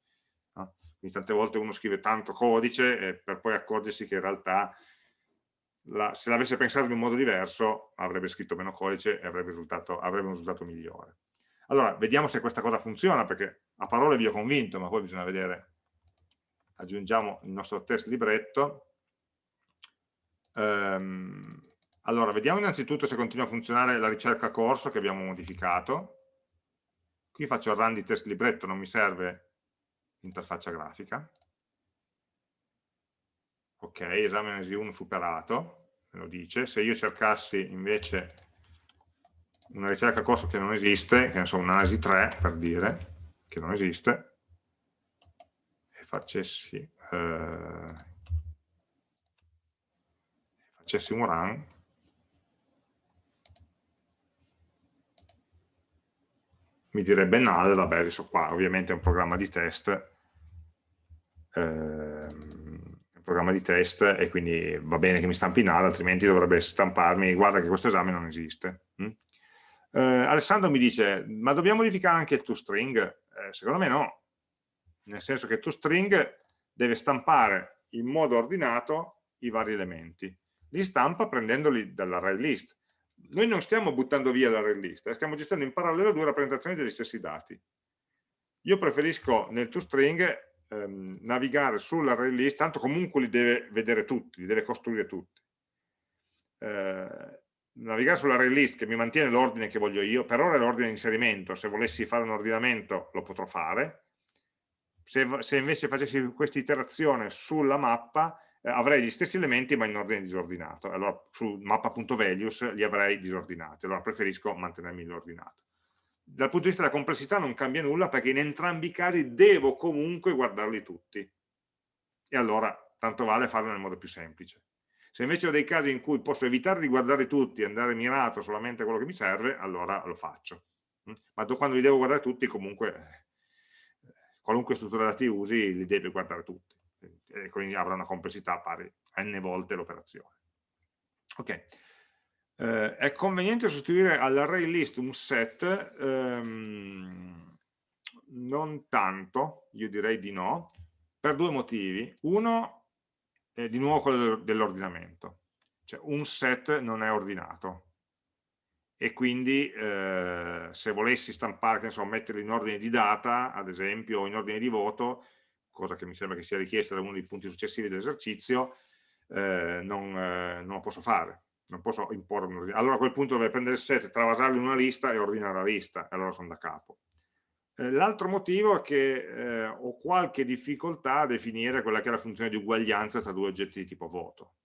No? Quindi tante volte uno scrive tanto codice per poi accorgersi che in realtà la, se l'avesse pensato in un modo diverso avrebbe scritto meno codice e avrebbe, avrebbe un risultato migliore. Allora, vediamo se questa cosa funziona, perché a parole vi ho convinto, ma poi bisogna vedere. Aggiungiamo il nostro test libretto Ehm, allora, vediamo innanzitutto se continua a funzionare la ricerca corso che abbiamo modificato. Qui faccio il run di test libretto, non mi serve l'interfaccia grafica. Ok, esame analisi 1 superato, me lo dice. Se io cercassi invece una ricerca corso che non esiste, che ne so, un'analisi 3 per dire, che non esiste, e facessi, eh, facessi un run, mi direbbe null, vabbè adesso qua ovviamente è un programma di test, un programma di test e quindi va bene che mi stampi null, altrimenti dovrebbe stamparmi, guarda che questo esame non esiste. Mm? Eh, Alessandro mi dice, ma dobbiamo modificare anche il toString? Eh, secondo me no, nel senso che toString deve stampare in modo ordinato i vari elementi. Li stampa prendendoli dall'array list. Noi non stiamo buttando via l'array list, eh, stiamo gestendo in parallelo due rappresentazioni degli stessi dati. Io preferisco nel toString ehm, navigare sull'array list, tanto comunque li deve vedere tutti, li deve costruire tutti. Eh, navigare sull'array list che mi mantiene l'ordine che voglio io, per ora è l'ordine di inserimento, se volessi fare un ordinamento lo potrò fare, se, se invece facessi questa iterazione sulla mappa eh, avrei gli stessi elementi ma in ordine disordinato, allora su mappa.values li avrei disordinati, allora preferisco mantenermi l'ordinato. Dal punto di vista della complessità non cambia nulla perché in entrambi i casi devo comunque guardarli tutti e allora tanto vale farlo nel modo più semplice. Se invece ho dei casi in cui posso evitare di guardare tutti e andare mirato solamente a quello che mi serve, allora lo faccio. Mm? Ma quando li devo guardare tutti, comunque, eh, qualunque struttura dati usi, li devi guardare tutti. E quindi avrà una complessità pari a n volte l'operazione. Ok. Eh, è conveniente sostituire all'array list un set? Ehm, non tanto, io direi di no, per due motivi. Uno, eh, di nuovo quello dell'ordinamento. Cioè un set non è ordinato e quindi eh, se volessi stampare, che ne so, metterlo in ordine di data, ad esempio, o in ordine di voto, cosa che mi sembra che sia richiesta da uno dei punti successivi dell'esercizio, eh, non, eh, non, lo posso fare, non posso imporre un ordine. Allora a quel punto dovrei prendere il set, travasarlo in una lista e ordinare la lista, e allora sono da capo. Eh, l'altro motivo è che eh, ho qualche difficoltà a definire quella che è la funzione di uguaglianza tra due oggetti di tipo voto,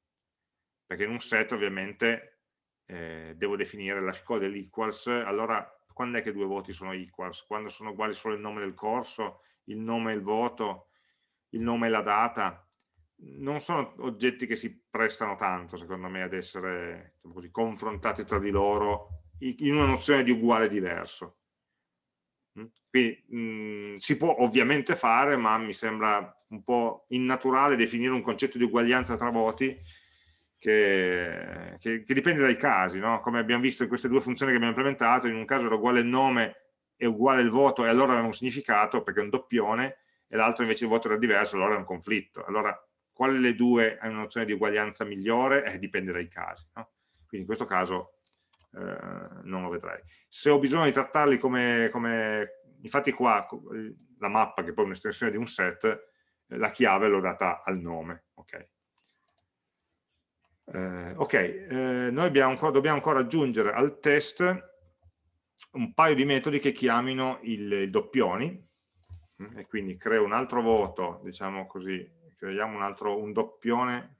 perché in un set ovviamente eh, devo definire la scoda dell'equals, allora quando è che due voti sono equals? Quando sono uguali solo il nome del corso, il nome e il voto, il nome e la data? Non sono oggetti che si prestano tanto, secondo me, ad essere diciamo così, confrontati tra di loro in una nozione di uguale diverso. Mm? Quindi mh, mm, si può ovviamente fare, ma mi sembra un po' innaturale definire un concetto di uguaglianza tra voti che, che, che dipende dai casi, no? come abbiamo visto in queste due funzioni che abbiamo implementato, in un caso era uguale il nome e uguale il voto e allora aveva un significato perché è un doppione e l'altro invece il voto era diverso, allora è un conflitto. Allora, quale delle due ha una nozione di uguaglianza migliore? Eh, dipende dai casi. No? Quindi in questo caso eh, non lo vedrei. Se ho bisogno di trattarli come, come infatti qua la mappa, che poi è un'estensione di un set, eh, la chiave l'ho data al nome. Ok, eh, okay eh, noi ancora, dobbiamo ancora aggiungere al test un paio di metodi che chiamino il, il doppioni, mm, e quindi creo un altro voto, diciamo così, creiamo un altro un doppione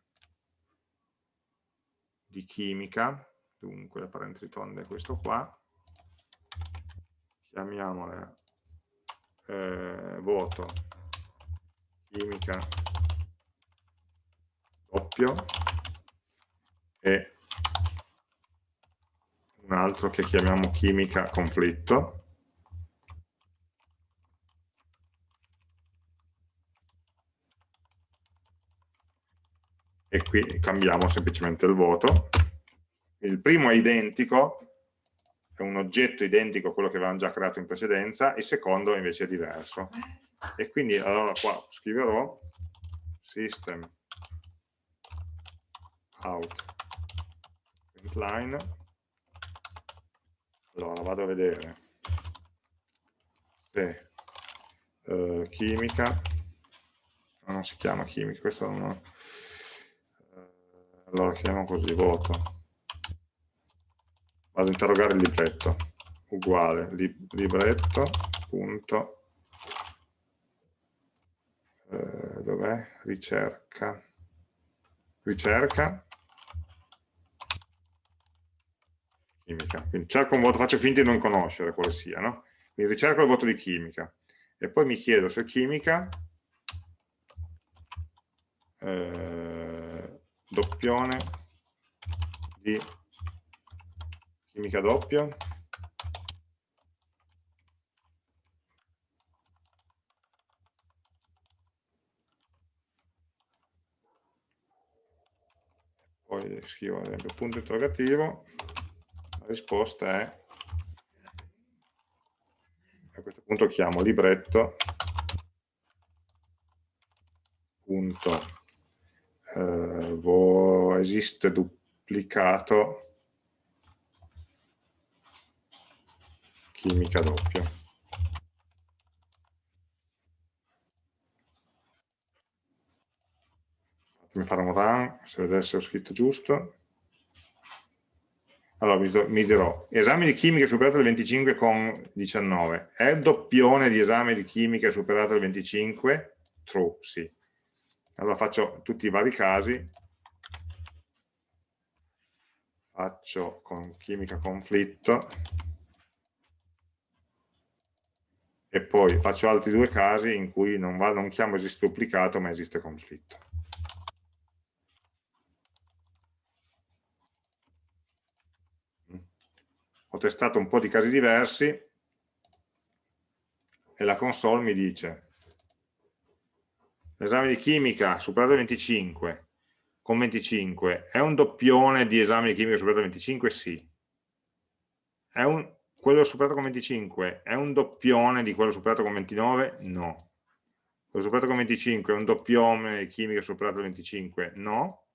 di chimica, dunque la parentesi tonda è questo qua, chiamiamole eh, voto chimica. Doppio. E un altro che chiamiamo chimica conflitto e qui cambiamo semplicemente il voto. Il primo è identico, è un oggetto identico a quello che avevamo già creato in precedenza, il secondo invece è diverso. E quindi allora qua scriverò system out line. Allora vado a vedere. Se uh, chimica non si chiama chimica questo non, allora chiamiamo così voto. Vado a interrogare il libretto. Uguale libretto punto. Eh, dov'è? ricerca. Ricerca. Chimica. Quindi cerco un voto, faccio finta di non conoscere quale sia no? quindi ricerco il voto di chimica. E poi mi chiedo se chimica eh, doppione di chimica doppia. Poi scrivo ad esempio punto interrogativo la risposta è a questo punto chiamo libretto punto eh, esiste duplicato chimica doppia. Fatemi fare un run, se vedete se ho scritto giusto. Allora, mi dirò, esame di chimica superato il 25 con 19. È doppione di esame di chimica superato il 25? True, sì. Allora faccio tutti i vari casi. Faccio con chimica conflitto e poi faccio altri due casi in cui non, va, non chiamo esiste duplicato ma esiste conflitto. Ho testato un po' di casi diversi e la console mi dice l'esame di chimica superato il 25 con 25 è un doppione di esame di chimica superato il 25? Sì. È un, quello superato con 25 è un doppione di quello superato con 29? No. Quello superato con 25 è un doppione di chimica superato con 25? No.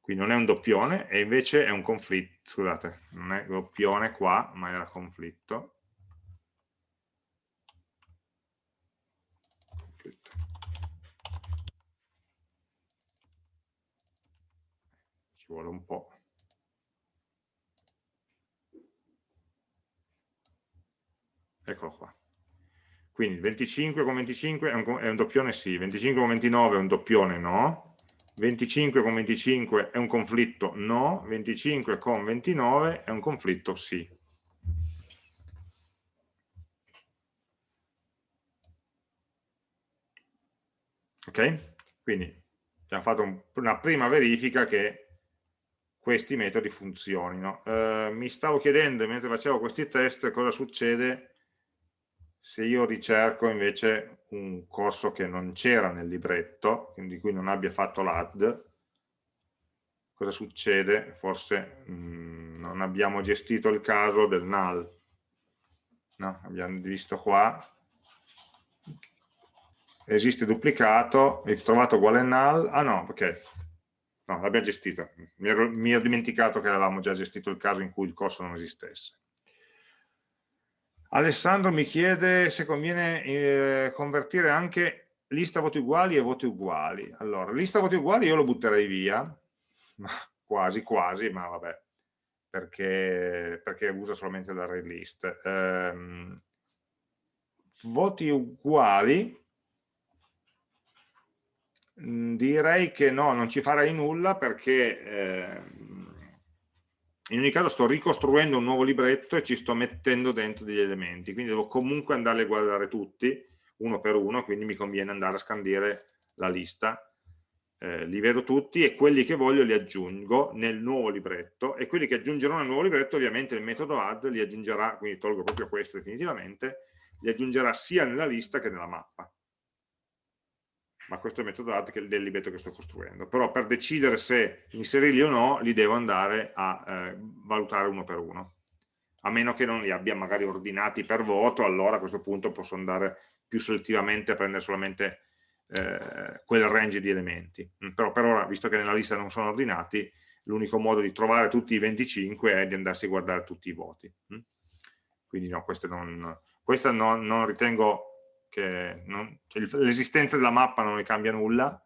Quindi non è un doppione e invece è un conflitto, scusate, non è doppione qua, ma era conflitto. Vuole un po'. eccolo qua. Quindi 25 con 25 è un, è un doppione sì, 25 con 29 è un doppione no, 25 con 25 è un conflitto no, 25 con 29 è un conflitto sì. Ok? Quindi abbiamo fatto un, una prima verifica che questi metodi funzionino. Eh, mi stavo chiedendo mentre facevo questi test cosa succede se io ricerco invece un corso che non c'era nel libretto, di cui non abbia fatto l'AD, cosa succede? Forse mh, mm, non abbiamo gestito il caso del null. No, abbiamo visto qua, esiste duplicato, hai trovato uguale null, ah no, ok, no, l'abbiamo gestito, mi ero, mi ero dimenticato che avevamo già gestito il caso in cui il corso non esistesse. Alessandro mi chiede se conviene eh, convertire anche lista voti uguali e voti uguali. Allora, lista voti uguali io lo butterei via, ma quasi quasi, ma vabbè, perché, perché usa solamente l'array list. Um, voti uguali, direi che no, non ci farei nulla perché... Eh, in ogni caso sto ricostruendo un nuovo libretto e ci sto mettendo dentro degli elementi, quindi devo comunque andare a guardare tutti, uno per uno, quindi mi conviene andare a scandire la lista, eh, li vedo tutti e quelli che voglio li aggiungo nel nuovo libretto e quelli che aggiungerò nel nuovo libretto ovviamente il metodo add li aggiungerà, quindi tolgo proprio questo definitivamente, li aggiungerà sia nella lista che nella mappa ma questo è il metodo add del libretto che sto costruendo. Però per decidere se inserirli o no, li devo andare a eh, valutare uno per uno. A meno che non li abbia magari ordinati per voto, allora a questo punto posso andare più selettivamente a prendere solamente eh, quel range di elementi. Mm, però per ora, visto che nella lista non sono ordinati, l'unico modo di trovare tutti i 25 è di andarsi a guardare tutti i voti. Mm? Quindi no, non, questa non, non ritengo che cioè l'esistenza della mappa non ne cambia nulla,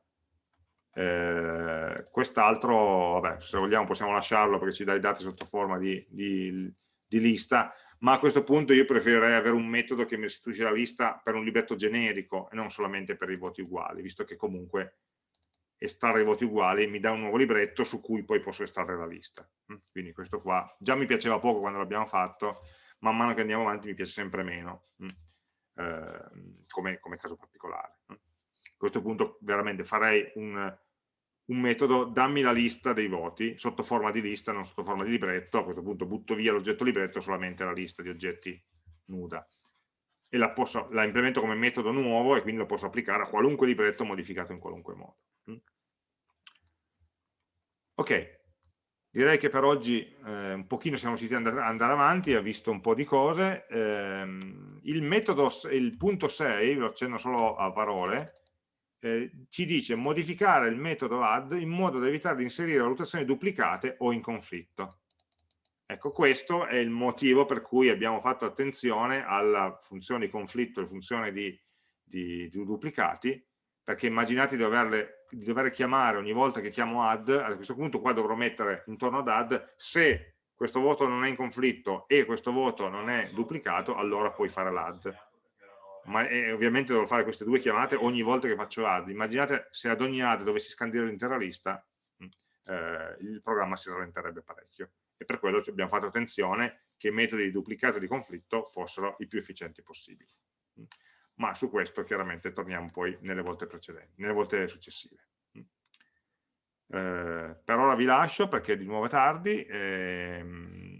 Eh, Quest'altro, se vogliamo possiamo lasciarlo perché ci dà i dati sotto forma di, di, di lista, ma a questo punto io preferirei avere un metodo che mi restituisce la lista per un libretto generico e non solamente per i voti uguali, visto che comunque estrarre i voti uguali mi dà un nuovo libretto su cui poi posso estrarre la lista. Mm, quindi questo qua già mi piaceva poco quando l'abbiamo fatto, man mano che andiamo avanti mi piace sempre meno, mm, eh, come, come, caso particolare. A questo punto veramente farei un, un metodo dammi la lista dei voti sotto forma di lista, non sotto forma di libretto, a questo punto butto via l'oggetto libretto solamente la lista di oggetti nuda e la, posso, la, implemento come metodo nuovo e quindi lo posso applicare a qualunque libretto modificato in qualunque modo. Mm. Ok, direi che per oggi eh, un pochino siamo riusciti ad andare avanti, ha visto un po' di cose. Eh, il metodo, il punto 6, lo accenno solo a parole, eh, ci dice modificare il metodo add in modo da evitare di inserire valutazioni duplicate o in conflitto. Ecco, questo è il motivo per cui abbiamo fatto attenzione alla funzione di conflitto e funzione di, di, di duplicati, perché immaginate di, doverle, di dover chiamare ogni volta che chiamo add, a questo punto qua dovrò mettere intorno ad add, se questo voto non è in conflitto e questo voto non è duplicato, allora puoi fare l'add ma eh, ovviamente devo fare queste due chiamate ogni volta che faccio add. Immaginate se ad ogni add dovessi scandire l'intera lista, mm, eh, il programma si rallenterebbe parecchio. E per quello abbiamo fatto attenzione che i metodi di duplicato e di conflitto fossero i più efficienti possibili. Ma su questo chiaramente torniamo poi nelle volte precedenti, nelle volte successive. Mm. Eh, per ora vi lascio perché di nuovo è tardi. Ehm,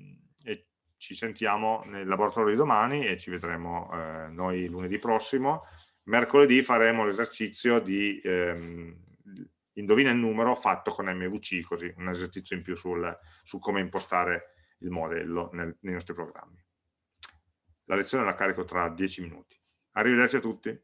ci sentiamo nel laboratorio di domani e ci vedremo eh, noi lunedì prossimo. Mercoledì faremo l'esercizio di ehm, indovina il numero fatto con MVC, così un esercizio in più sul, su come impostare il modello nel, nei nostri programmi. La lezione la carico tra 10 minuti. Arrivederci a tutti.